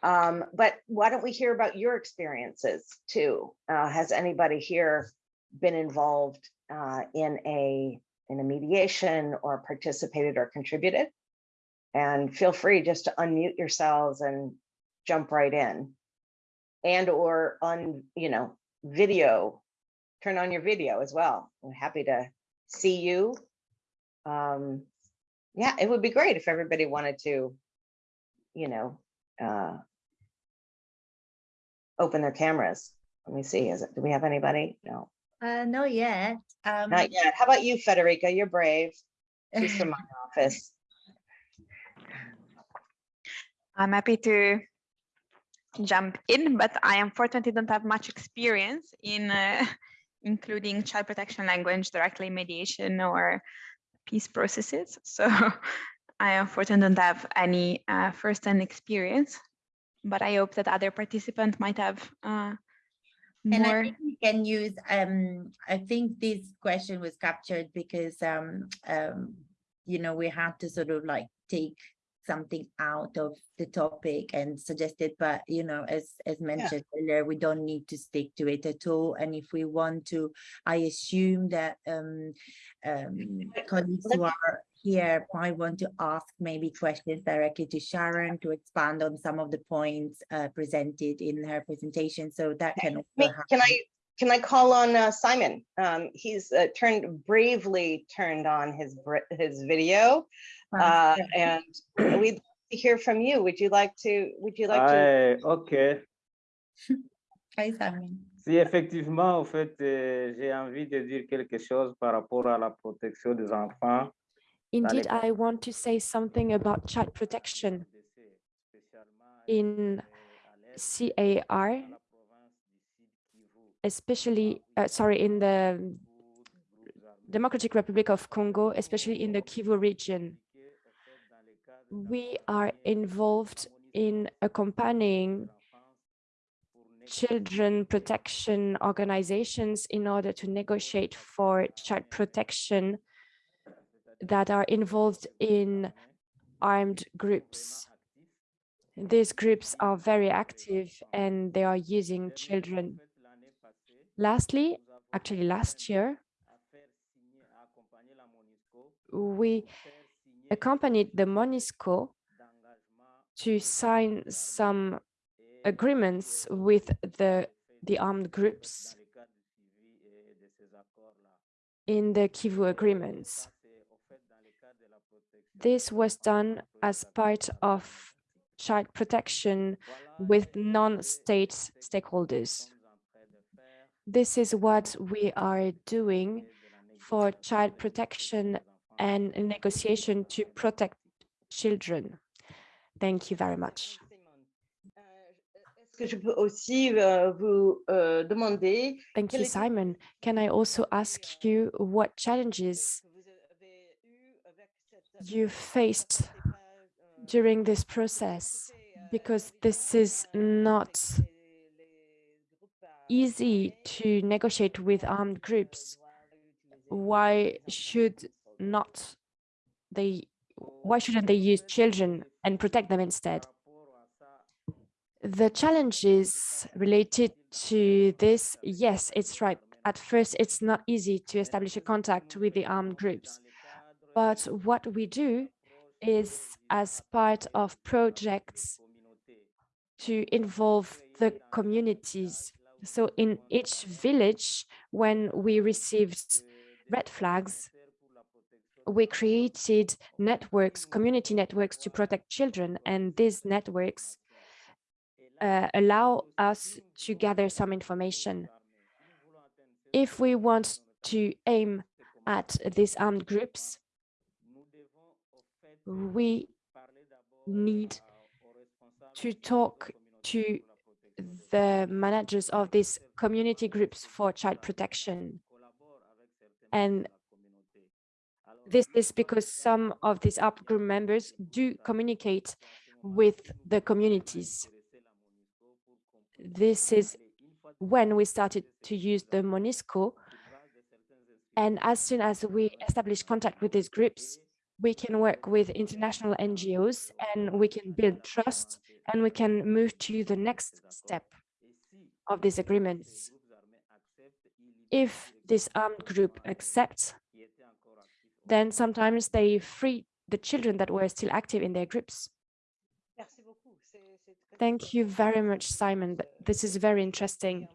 Um, but why don't we hear about your experiences too? Uh, has anybody here been involved uh, in a in a mediation or participated or contributed. And feel free just to unmute yourselves and jump right in. And or on, you know, video, turn on your video as well. I'm happy to see you. Um, yeah, it would be great if everybody wanted to, you know, uh, open their cameras. Let me see, is it, do we have anybody? No, Uh, not yet. Um, not yet. How about you, Federica? You're brave. She's from my *laughs* office. I'm happy to jump in, but I unfortunately don't have much experience in uh, *laughs* including child protection language directly in mediation or peace processes. So *laughs* I unfortunately don't have any uh, first-hand experience, but I hope that other participants might have uh, And I more. think we can use, um, I think this question was captured because, um, um, you know, we had to sort of like take something out of the topic and suggest it, but you know, as, as mentioned earlier, we don't need to stick to it at all. And if we want to, I assume that, um, um, colleagues who are here might want to ask maybe questions directly to Sharon to expand on some of the points, uh, presented in her presentation. So that can also Can I, can I call on uh, Simon? Um, He's uh, turned, bravely turned on his, his video. Wow. uh, And we'd like to hear from you. Would you like to, would you like to? Ouais, ok. *laughs* Hi, Simon. Si effectivement, en fait, euh, j'ai envie de dire quelque chose par rapport à la protection des enfants. Indeed, I want to say something about child protection in CAR, especially, uh, sorry, in the Democratic Republic of Congo, especially in the Kivu region. We are involved in accompanying children protection organizations in order to negotiate for child protection that are involved in armed groups. These groups are very active and they are using children. Lastly, actually last year, we accompanied the MONUSCO to sign some agreements with the, the armed groups in the Kivu agreements. This was done as part of child protection with non-state stakeholders. This is what we are doing for child protection and negotiation to protect children. Thank you very much. Euh, Est-ce que je peux aussi euh, euh Thank you, Simon. Can I also ask you what challenges you faced euh, during this process? euh, Because this is not groupes, euh, easy to negotiate with armed groups. Why should not they, why shouldn't they use children and protect them instead? The challenges related to this, yes, it's right. At first, it's not easy to establish a contact with the armed groups. But what we do is as part of projects to involve the communities. So in each village, when we received red flags, we created networks, community networks to protect children, and these networks uh, allow us to gather some information. If we want to aim at these armed groups, we need to talk to the managers of these community groups for child protection. And this is because some of these up group members do communicate with the communities. This is when we started to use the MONUSCO. And as soon as we establish contact with these groups, we can work with international NGOs and we can build trust and we can move to the next step of these agreements. If this armed group accepts, then sometimes they free the children that were still active in their groups. Thank you very much, Simon. This is very interesting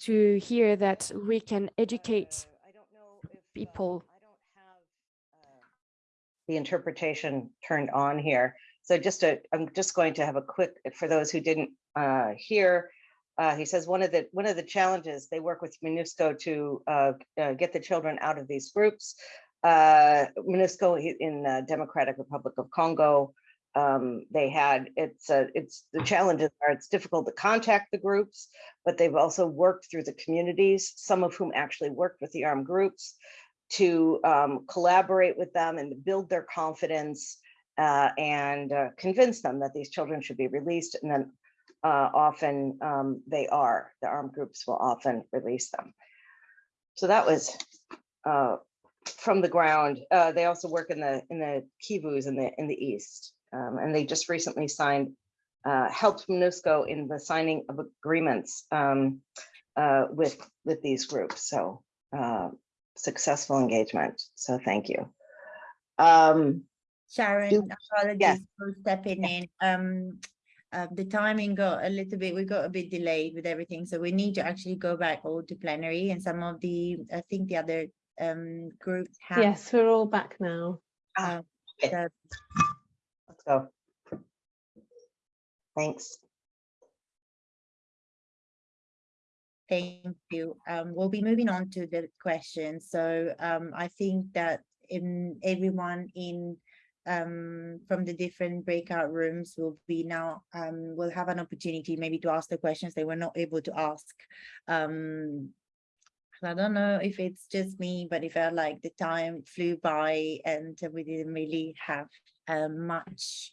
to hear that we can educate people. The interpretation turned on here. So just to, I'm just going to have a quick, for those who didn't uh, hear, uh, he says one of the, one of the challenges, they work with MONUSCO to uh, uh, get the children out of these groups. Uh, MONUSCO in uh, Democratic Republic of Congo, um, they had, it's, uh, it's, the challenges are, it's difficult to contact the groups, but they've also worked through the communities, some of whom actually worked with the armed groups to um, collaborate with them and build their confidence uh, and uh, convince them that these children should be released. And then uh, often um, they are, the armed groups will often release them. So that was uh, from the ground. Uh, They also work in the, in the Kivus in the, in the east. Um, And they just recently signed, uh, helped MONUSCO in the signing of agreements um, with, with these groups. So successful engagement. So thank you. Um, Sharon, Do- apologies for stepping in. Um, uh, the timing got a little bit, we got a bit delayed with everything, so we need to actually go back all to plenary and some of the, I think the other um groups have. Yes, we're all back now. uh, okay, the- Let's go. Thanks. Thank you. Um, we'll be moving on to the questions. So um, I think that in everyone in um, from the different breakout rooms will be now um, will have an opportunity maybe to ask the questions they were not able to ask. Um, I don't know if it's just me, but it felt like the time flew by and we didn't really have uh, much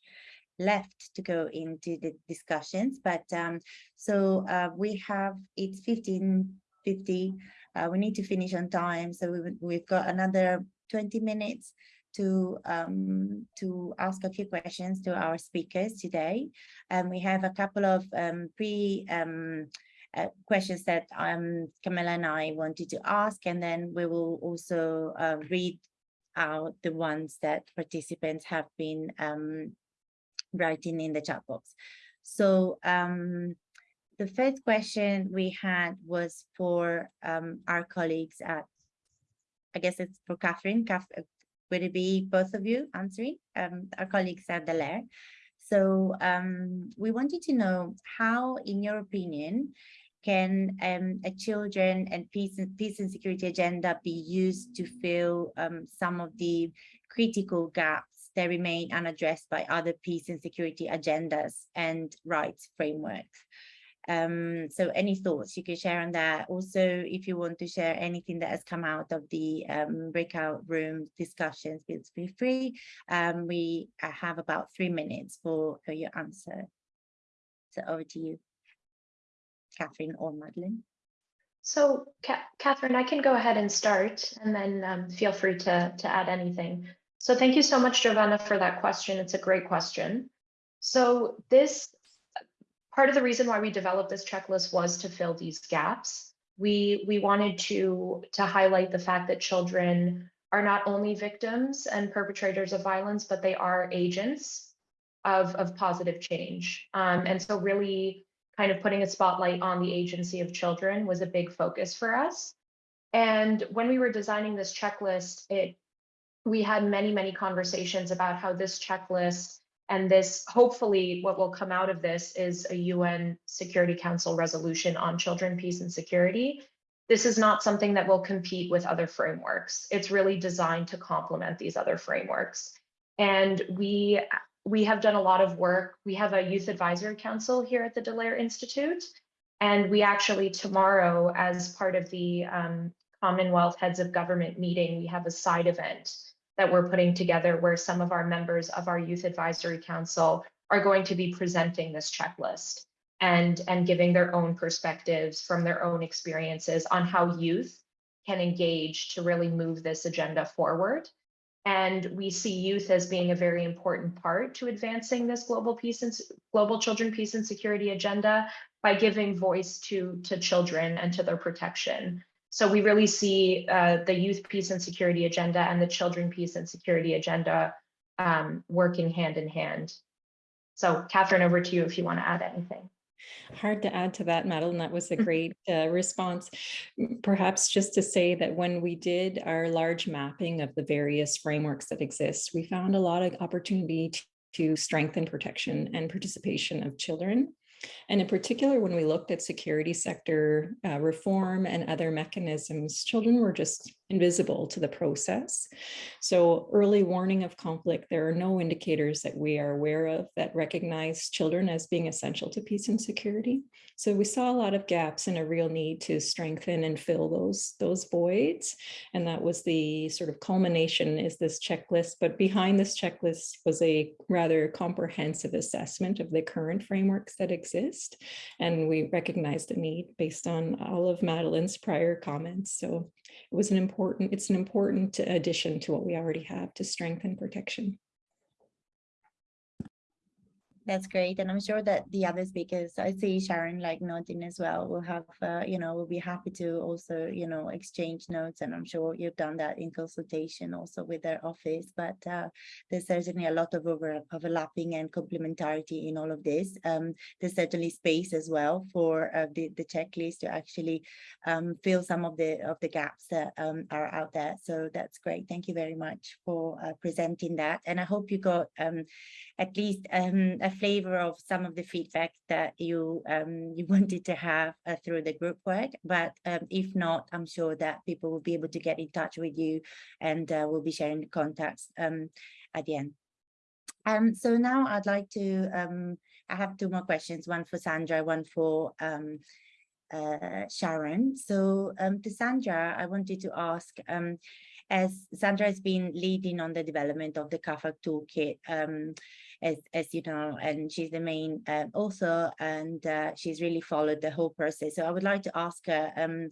left to go into the discussions, but um, so uh, we have, it's fifteen fifty. Uh, we need to finish on time, so we, we've got another twenty minutes to um, to ask a few questions to our speakers today. And we have a couple of um, pre um, uh, questions that um, Camilla and I wanted to ask, and then we will also uh, read out the ones that participants have been um, writing in the chat box. So um, the first question we had was for um, our colleagues at, I guess it's for Catherine. Cath- uh, Would it be both of you answering? Um, our colleagues at Dallaire. So um, we wanted to know how, in your opinion, can um, a children and peace and peace and security agenda be used to fill um, some of the critical gaps that remain unaddressed by other peace and security agendas and rights frameworks. Um, so any thoughts you could share on that? Also, if you want to share anything that has come out of the um, breakout room discussions, please feel free. Um, we uh, have about three minutes for, for your answer. So over to you, Catherine or Madeline. So Ca- Catherine, I can go ahead and start and then um, feel free to, to add anything. So thank you so much, Giovanna, for that question. It's a great question. So this, part of the reason why we developed this checklist was to fill these gaps. We, we wanted to, to highlight the fact that children are not only victims and perpetrators of violence, but they are agents of, of positive change. Um, and so really kind of putting a spotlight on the agency of children was a big focus for us. And when we were designing this checklist, it we had many, many conversations about how this checklist and this, hopefully what will come out of this is a UN Security Council resolution on children, peace and security. This is not something that will compete with other frameworks. It's really designed to complement these other frameworks. And we, we have done a lot of work. We have a youth advisory council here at the Dallaire Institute. And we actually tomorrow, as part of the um, Commonwealth Heads of Government meeting, we have a side event that we're putting together where some of our members of our Youth Advisory Council are going to be presenting this checklist and, and giving their own perspectives from their own experiences on how youth can engage to really move this agenda forward. And we see youth as being a very important part to advancing this global peace and global children peace and security agenda by giving voice to, to children and to their protection. So we really see uh, the youth peace and security agenda and the children peace and security agenda um, working hand in hand. So Catherine, over to you if you want to add anything. Hard to add to that, Madeline. That was a great uh, response. Perhaps just to say that when we did our large mapping of the various frameworks that exist, we found a lot of opportunity t- to strengthen protection and participation of children. And in particular, when we looked at security sector uh, reform and other mechanisms, children were just invisible to the process. So early warning of conflict, there are no indicators that we are aware of that recognize children as being essential to peace and security. So we saw a lot of gaps and a real need to strengthen and fill those, those voids. And that was the sort of culmination is this checklist, but behind this checklist was a rather comprehensive assessment of the current frameworks that exist. And we recognized the need based on all of Madeline's prior comments. So it was an important, it's an important addition to what we already have to strengthen protection. That's great. And I'm sure that the other speakers, I see Sharon like nodding as well, will have, uh, you know, will be happy to also, you know, exchange notes. And I'm sure you've done that in consultation also with their office, but uh, there's certainly a lot of over overlapping and complementarity in all of this. Um, there's certainly space as well for uh, the, the checklist to actually um, fill some of the of the gaps that um, are out there. So that's great. Thank you very much for uh, presenting that. And I hope you got um, at least um, a flavor of some of the feedback that you um, *laughs* you wanted to have uh, through the group work. But um, if not, I'm sure that people will be able to get in touch with you and uh, we'll be sharing the contacts um, at the end. Um, so now I'd like to, um, I have two more questions, one for Sandra, one for um, uh, Sharon. So um, to Sandra, I wanted to ask, um, as Sandra has been leading on the development of the CAAFAG toolkit, um, as, as you know, and she's the main uh, author and uh, she's really followed the whole process. So I would like to ask her um,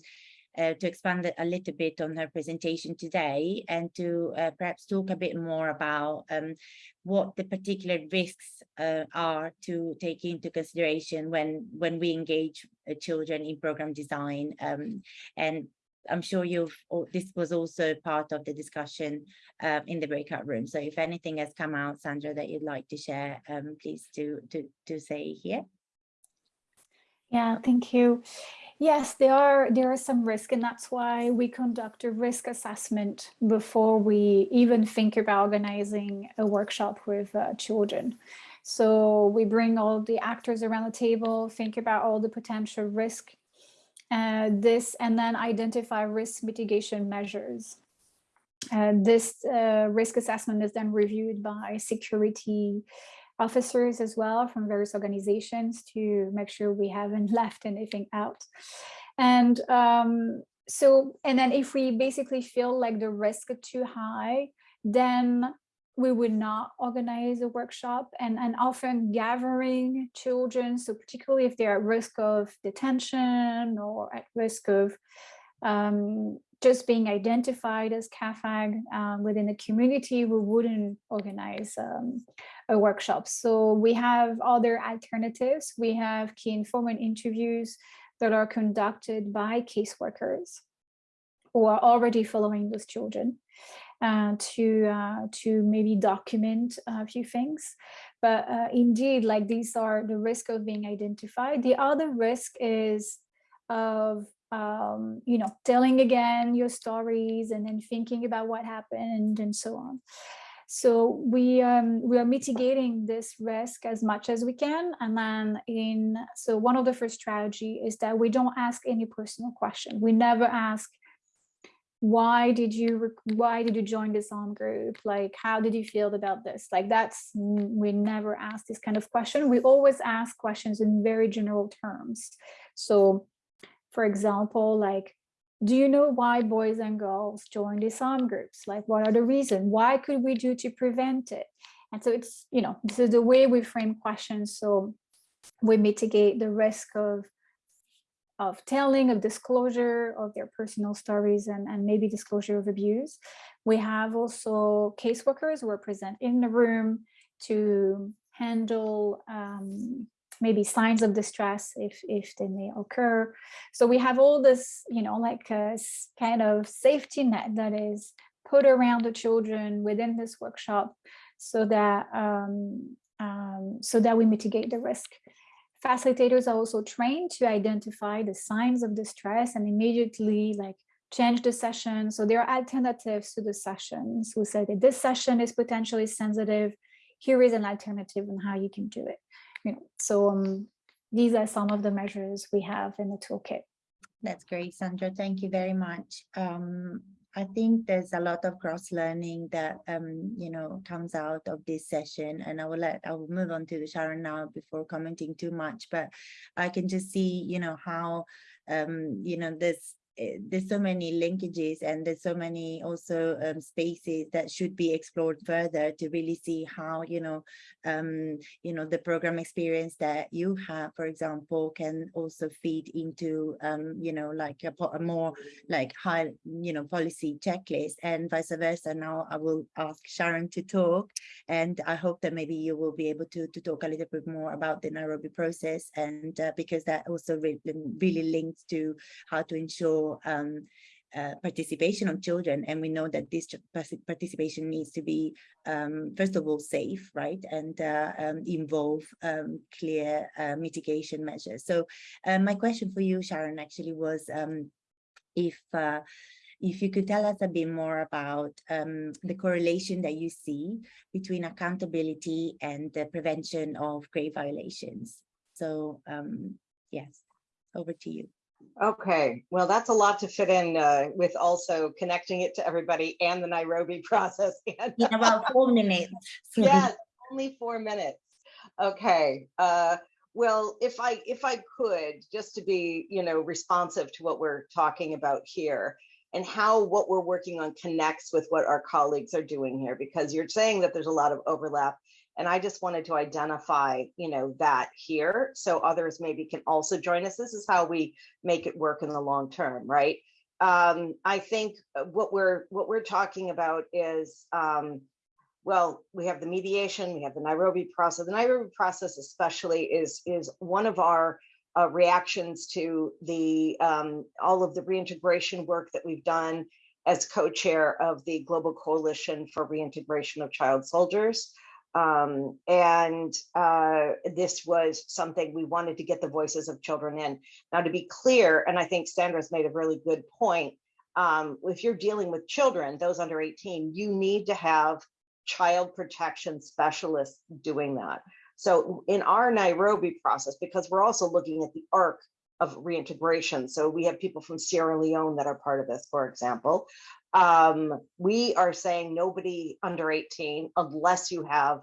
uh, to expand a little bit on her presentation today and to uh, perhaps talk a bit more about um, what the particular risks uh, are to take into consideration when when we engage uh, children in program design um, and I'm sure you've, this was also part of the discussion uh, in the breakout room. So if anything has come out, Sandra, that you'd like to share, um, please do, to, to say here. Yeah, thank you. Yes, there are there are some risk, and that's why we conduct a risk assessment before we even think about organizing a workshop with uh, children. So we bring all the actors around the table, think about all the potential risk, uh, this, and then identify risk mitigation measures. Uh, this uh, risk assessment is then reviewed by security officers as well from various organizations to make sure we haven't *laughs* left anything out. And um, so, and then if we basically feel like the risk is too high, then we would not organize a workshop and, and often gathering children. So particularly if they're at risk of detention or at risk of um, just being identified as CAAFAG um, within the community, we wouldn't organize um, a workshop. So we have other alternatives. We have key informant interviews that are conducted by caseworkers who are already following those children to uh, to maybe document a few things. But uh, indeed, like these are the risk of being identified. The other risk is of um, you know, telling again your stories and then thinking about what happened and so on. So we um, we are mitigating this risk as much as we can. And then in so one of the first strategy is that we don't ask any personal question. We never ask why did you why did you join this arm group like how did you feel about this like that's mm, we never ask this kind of question we always ask questions in very general terms so for example, like, do you know why boys and girls join these arm groups? Like, what are the reasons? Why could we do to prevent it? And so it's, you know, this is the way we frame questions. So we mitigate the risk of of telling, of disclosure of their personal stories and, and maybe disclosure of abuse. We have also caseworkers who are present in the room to handle um, maybe signs of distress if if they may occur. So we have all this, you know, like a kind of safety net that is put around the children within this workshop so that um, um, so that we mitigate the risk. Facilitators are also trained to identify the signs of distress and immediately like change the session. So there are alternatives to the sessions who say that this session is potentially sensitive. Here is an alternative on how you can do it. You know, so um, these are some of the measures we have in the toolkit. That's great, Sandra. Thank you very much. Um, I think there's a lot of cross learning that um, you know comes out of this session, and I will let I will move on to Sharon now before commenting too much. But I can just see you know how um, you know this there's so many linkages and there's so many also um, spaces that should be explored further to really see how you know um, you know the program experience that you have for example can also feed into um, you know like a, a more like high you know policy checklist and vice versa. Now I will ask Sharon to talk and I hope that maybe you will be able to to talk a little bit more about the Nairobi process and uh, because that also really, really links to how to ensure um, uh, participation of children and we know that this participation needs to be um, first of all safe right? And uh, um, involve um, clear uh, mitigation measures. So uh, my question for you Sharon actually was um, if uh, if you could tell us a bit more about um, the correlation that you see between accountability and the prevention of grave violations. So um, yes over to you Okay, well, that's a lot to fit in uh, with also connecting it to everybody and the Nairobi *laughs* process. and- in about *laughs* four minutes Yes, only four minutes. Okay, uh, well, if I, if I could, just to be, you know, responsive to what we're talking about here and how what we're working on connects with what our colleagues are doing here, because you're saying that there's a lot of overlap. And I just wanted to identify, you know, that here, so others maybe can also join us. This is how we make it work in the long term, right? Um, I think uh, what we're, what we're talking about is, um, well, we have the mediation, we have the Nairobi process. The Nairobi process especially is, is one of our uh, reactions to the, um, all of the reintegration work that we've done as co-chair of the Global Coalition for Reintegration of Child Soldiers. Um, and uh, this was something we wanted to get the voices of children in. Now, to be clear, and I think Sandra's made a really good point, um, if you're dealing with children, those under 18, you need to have child protection specialists doing that. So in our Nairobi process, because we're also looking at the arc of reintegration, so we have people from Sierra Leone that are part of this, for example. Um, we are saying nobody under 18 unless you have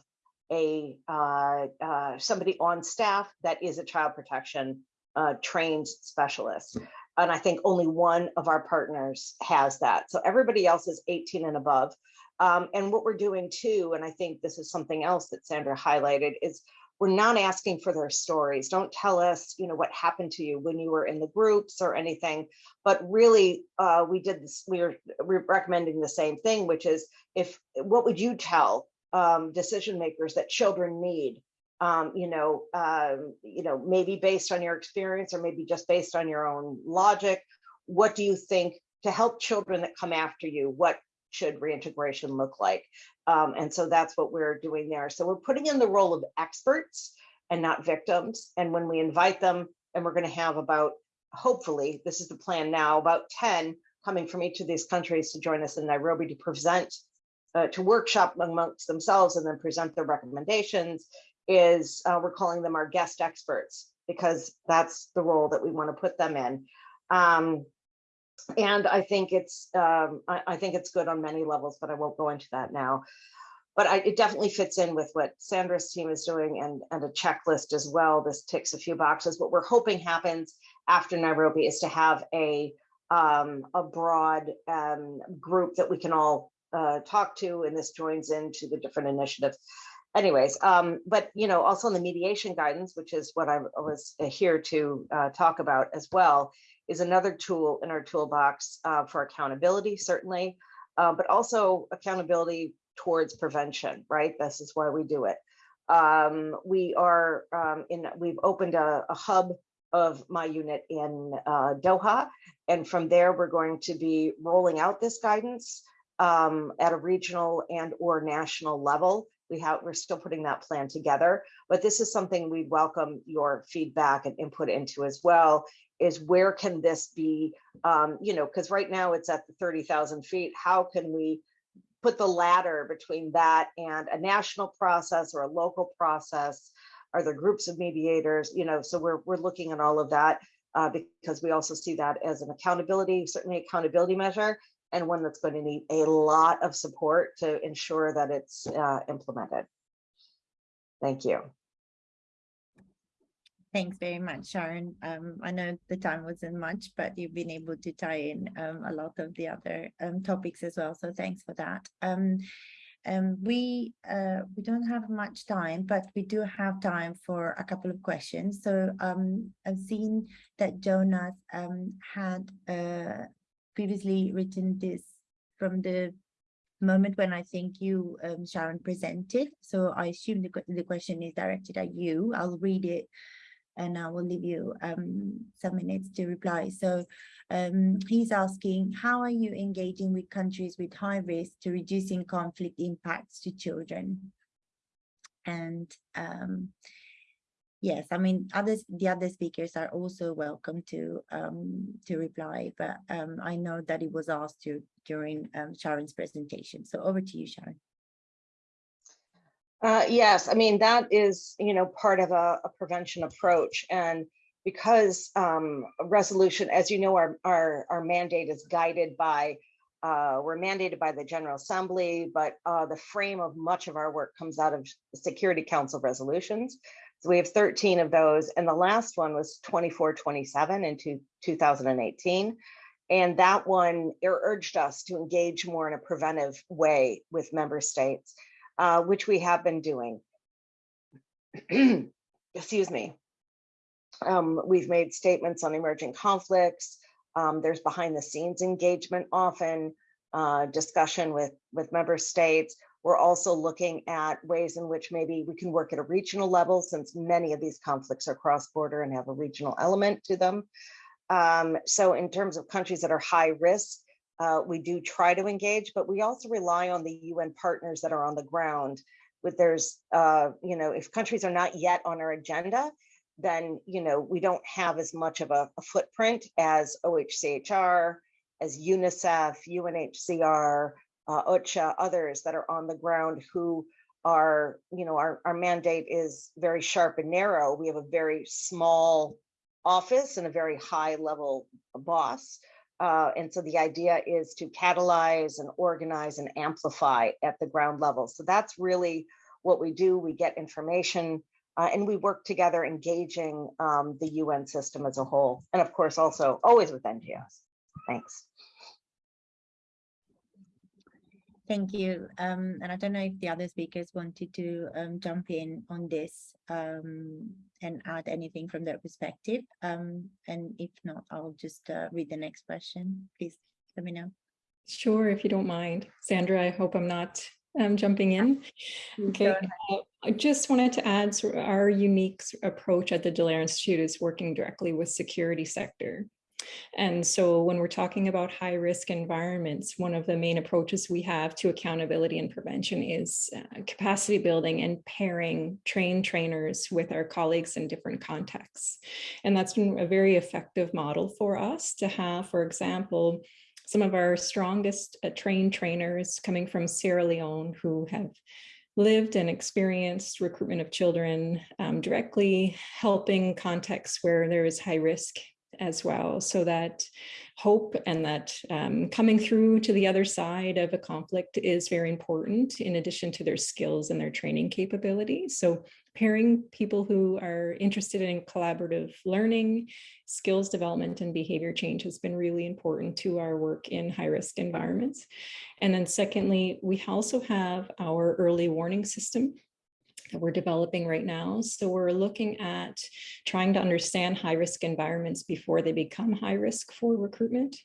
a uh, uh, somebody on staff that is a child protection uh, trained specialist. And I think only one of our partners has that. So everybody else is 18 and above. Um, and what we're doing too, and I think this is something else that Sandra highlighted, is we're not asking for their stories. Don't tell us, you know, what happened to you when you were in the groups or anything. But really, uh, we did this. We we're recommending the same thing, which is if what would you tell um, decision makers that children need? Um, you know, um, you know, maybe based on your experience or maybe just based on your own logic. What do you think to help children that come after you? What should reintegration look like? Um, and so that's what we're doing there. So we're putting in the role of experts and not victims. And when we invite them, and we're going to have about, hopefully, this is the plan now, about 10 coming from each of these countries to join us in Nairobi to present, uh, to workshop amongst themselves and then present their recommendations, is uh, we're calling them our guest experts because that's the role that we want to put them in. Um, and I think it's um, I, I think it's good on many levels, but I won't go into that now. But I, it definitely fits in with what Sandra's team is doing and, and a checklist as well. This ticks a few boxes. What we're hoping happens after Nairobi is to have a um, a broad um, group that we can all uh, talk to, and this joins into the different initiatives. Anyways, um, but you know, also in the mediation guidance, which is what I was here to uh, talk about as well, is another tool in our toolbox uh, for accountability, certainly, uh, but also accountability towards prevention, right? This is why we do it. Um, we are um, in, we've opened a, a hub of my unit in uh, Doha. And from there, we're going to be rolling out this guidance um, at a regional and or national level. We have, we're still putting that plan together, but this is something we welcome your feedback and input into as well, is where can this be, um, you know, because right now it's at the 30,000 feet. How can we put the ladder between that and a national process or a local process? Are there groups of mediators? You know, so we're, we're looking at all of that uh, because we also see that as an accountability, certainly accountability measure, and one that's going to need a lot of support to ensure that it's uh, implemented. Thank you. Thanks very much, Sharon. Um, I know the time wasn't much, but you've been able to tie in um, a lot of the other um, topics as well. So thanks for that. Um, um, we uh, we don't have much time, but we do have time for a couple of questions. So um, I've seen that Jonas had uh, previously written this from the moment when I think you, Sharon, presented. So I assume the, the question is directed at you. I'll read it and I will leave you um, some minutes to reply. So um, he's asking, how are you engaging with countries with high risk to reducing conflict impacts to children? And um, yes, I mean, others, the other speakers are also welcome to um, to reply, but um, I know that it was asked to during um, Sharon's presentation. So over to you, Sharon. Uh, yes, I mean, that is, you know, part of a, a prevention approach. And because um, resolution, as you know, our, our, our mandate is guided by, uh, we're mandated by the General Assembly, but uh, the frame of much of our work comes out of Security Council resolutions. So we have 13 of those, and the last one was 2427 in two, 2018. And that one urged us to engage more in a preventive way with member states uh, which we have been doing. *clears throat* Excuse me. Um, we've made statements on emerging conflicts. Um, there's behind the scenes engagement often, uh, discussion with, with member states. We're also looking at ways in which maybe we can work at a regional level since many of these conflicts are cross-border and have a regional element to them. Um, so in terms of countries that are high risk, uh, we do try to engage, but we also rely on the UN partners that are on the ground. With there's, uh, you know, if countries are not yet on our agenda, then, you know, we don't have as much of a, a footprint as OHCHR, as UNICEF, UNHCR, uh, OCHA, others that are on the ground who are, you know, our, our mandate is very sharp and narrow. We have a very small office and a very high level boss. Uh, and so the idea is to catalyze and organize and amplify at the ground level. So that's really what we do. We get information uh, and we work together engaging um, the UN system as a whole. And of course, also always with NGOs. Thanks. Thank you. Um, and I don't know if the other speakers wanted to um, jump in on this um, and add anything from their perspective. Um, and if not, I'll just uh, read the next question. Please let me know. Sure, if you don't mind. Sandra, I hope I'm not um, jumping in. Okay, uh, I just wanted to add sort of our unique approach at the Dallaire Institute is working directly with security sector. And so when we're talking about high risk environments, one of the main approaches we have to accountability and prevention is uh, capacity building and pairing trained trainers with our colleagues in different contexts. And that's been a very effective model for us to have, for example, some of our strongest uh, trained trainers coming from Sierra Leone who have lived and experienced recruitment of children um, directly helping contexts where there is high risk as well so that hope and that um, coming through to the other side of a conflict is very important in addition to their skills and their training capabilities. So pairing people who are interested in collaborative learning, skills development and behavior change has been really important to our work in high risk environments. And then secondly, we also have our early warning system that we're developing right now. So we're looking at trying to understand high risk environments before they become high risk for recruitment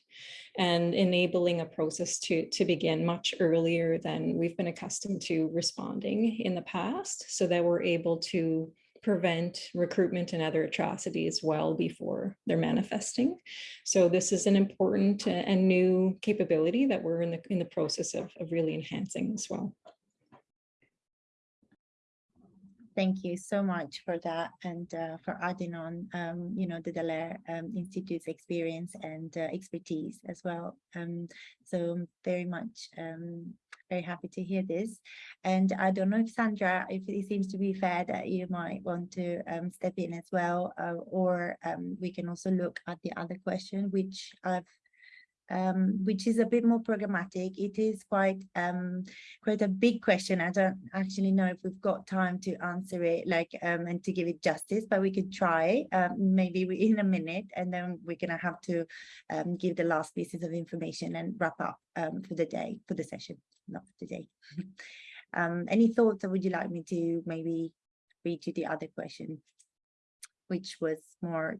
and enabling a process to, to begin much earlier than we've been accustomed to responding in the past so that we're able to prevent recruitment and other atrocities well before they're manifesting. So this is an important and new capability that we're in the in the process of, of really enhancing as well. Thank you so much for that and uh, for adding on, um, you know, the Dallaire um, Institute's experience and uh, expertise as well. Um, so very much um, very happy to hear this. And I don't know if Sandra, if it seems to be fair that you might want to um, step in as well, uh, or um, we can also look at the other question, which I've um, which is a bit more programmatic. It is quite um, quite a big question. I don't actually know if we've got time to answer it, like um, and to give it justice, but we could try um, maybe in a minute, and then we're gonna have to um, give the last pieces of information and wrap up um, for the day, for the session, not for the today. *laughs* any thoughts, or would you like me to maybe read you the other question, which was more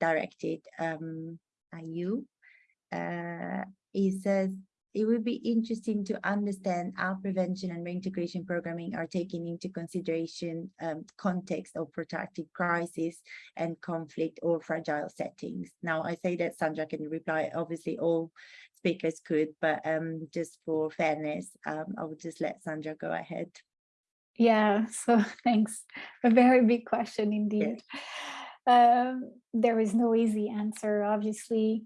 directed at you? Uh, he says, it would be interesting to understand how prevention and reintegration programming are taking into consideration um, context of protracted crisis and conflict or fragile settings. Now, I say that Sandra can reply, obviously all speakers could, but um, just for fairness, um, I would just let Sandra go ahead. Yeah, so *laughs* thanks. A very big question indeed. Um, there is no easy answer, obviously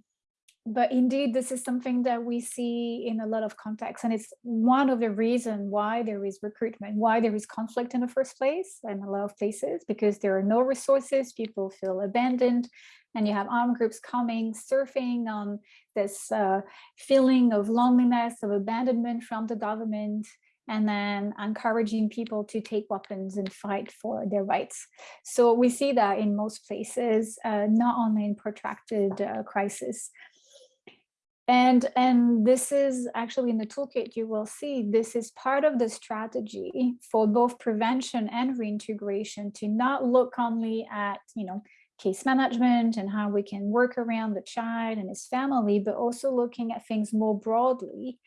but indeed, this is something that we see in a lot of contexts. And it's one of the reasons why there is recruitment, why there is conflict in the first place in a lot of places, because there are no resources, people feel abandoned, and you have armed groups coming, surfing on this uh, feeling of loneliness, of abandonment from the government, and then encouraging people to take weapons and fight for their rights. So we see that in most places, uh, not only in protracted uh, crisis. And, and this is actually in the toolkit, you will see this is part of the strategy for both prevention and reintegration to not look only at, you know, case management and how we can work around the child and his family, but also looking at things more broadly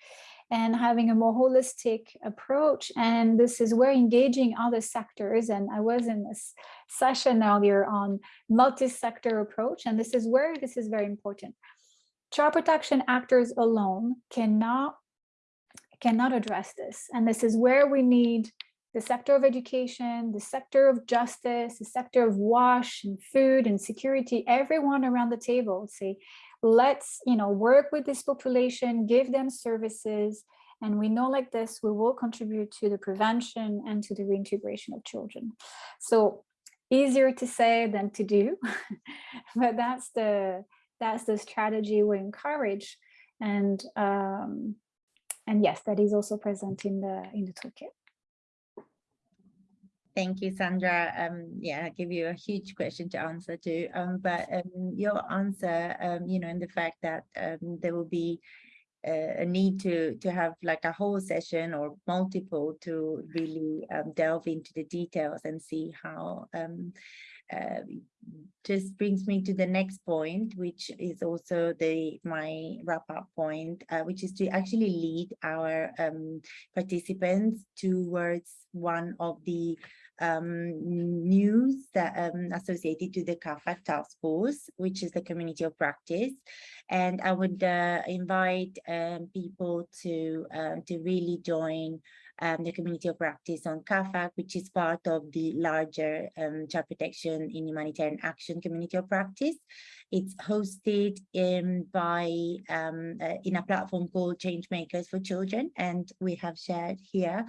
and having a more holistic approach. And this is where engaging other sectors. And I was in this session earlier on multi-sector approach. And this is where this is very important child protection actors alone cannot cannot address this. And this is where we need the sector of education, the sector of justice, the sector of wash and food and security, everyone around the table say, let's you know work with this population, give them services, and we know like this, we will contribute to the prevention and to the reintegration of children. So easier to say than to do, *laughs* but that's the that's the strategy we encourage. And um, and yes, that is also present in the in the toolkit. Thank you, Sandra. Um, yeah, I give you a huge question to answer to, um, but um, your answer, um, you know, in the fact that um, there will be a need to to have like a whole session or multiple to really um, delve into the details and see how um, uh, just brings me to the next point, which is also the my wrap up point, uh, which is to actually lead our um, participants towards one of the um, news that um, associated to the CAAFAG task force, which is the community of practice. And I would uh, invite um, people to, uh, to really join um, the community of practice on CAAFAG, which is part of the larger um, child protection in humanitarian action community of practice. It's hosted in by um, uh, in a platform called Changemakers for Children, and we have shared here.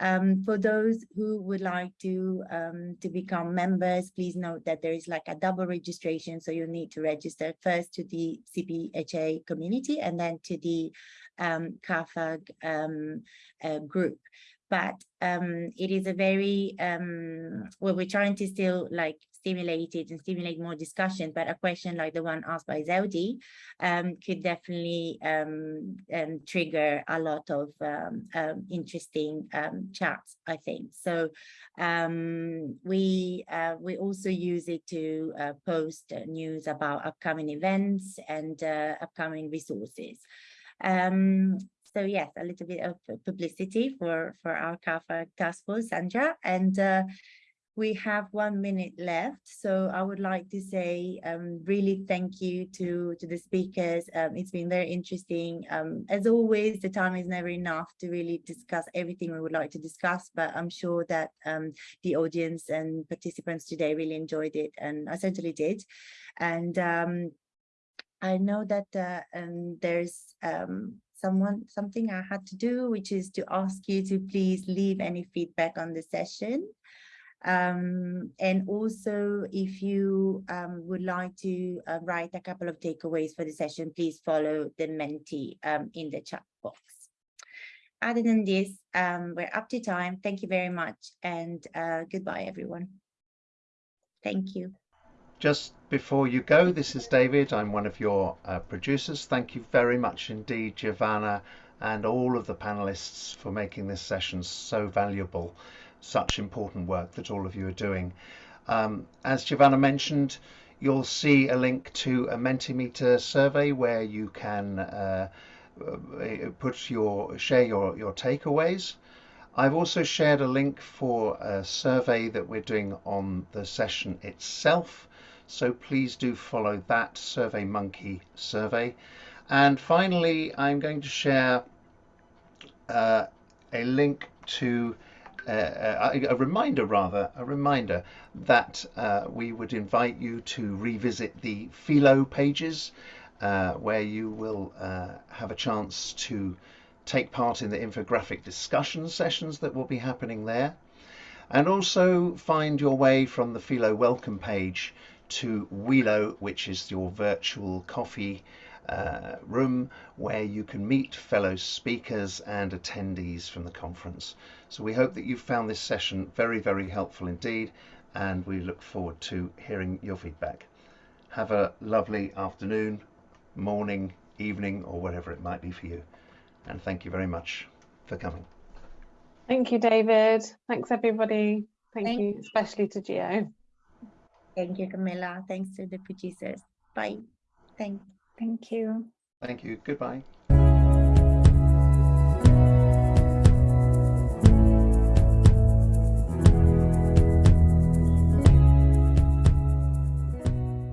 Um, for those who would like to um, to become members, please note that there is like a double registration, so you need to register first to the CPHA community and then to the um, um, uh, group. But um, it is a very, um, well, we're trying to still like stimulate it and stimulate more discussion, but a question like the one asked by Zeldi um, could definitely um, um, trigger a lot of um, um, interesting um, chats, I think. So we uh, we also use it to uh, post news about upcoming events and uh, upcoming resources. Um, so yes, a little bit of publicity for for our CAAFAG task force, Sandra, and uh, we have one minute left, so I would like to say um, really thank you to, to the speakers. Um, it's been very interesting. Um, as always, the time is never enough to really discuss everything we would like to discuss, but I'm sure that um, the audience and participants today really enjoyed it, and I certainly did. And um, I know that uh, um, there's um, someone something I had to do, which is to ask you to please leave any feedback on the session. Um, and also, if you um, would like to uh, write a couple of takeaways for the session, please follow the Menti um, in the chat box. Other than this, um, we're up to time. Thank you very much and uh, goodbye, everyone. Thank you. Just before you go, this is David. I'm one of your uh, producers. Thank you very much indeed, Giovanna, and all of the panelists for making this session so valuable such important work that all of you are doing. Um, as Giovanna mentioned, you'll see a link to a Mentimeter survey where you can uh, uh, put your share your, your takeaways. I've also shared a link for a survey that we're doing on the session itself. So please do follow that Survey Monkey survey. And finally, I'm going to share uh, a link to uh, a reminder rather, a reminder that uh, we would invite you to revisit the Philo pages uh, where you will uh, have a chance to take part in the infographic discussion sessions that will be happening there and also find your way from the Philo welcome page to Welo, which is your virtual coffee uh, room where you can meet fellow speakers and attendees from the conference. So we hope that you found this session very, very helpful indeed, and we look forward to hearing your feedback. Have a lovely afternoon, morning, evening, or whatever it might be for you. And thank you very much for coming. Thank you, David. Thanks, everybody. Thank, Thank you, especially to Gio. Thank you, Camilla. Thanks to the producers. Bye. Thanks. Thank you. Thank you. Goodbye.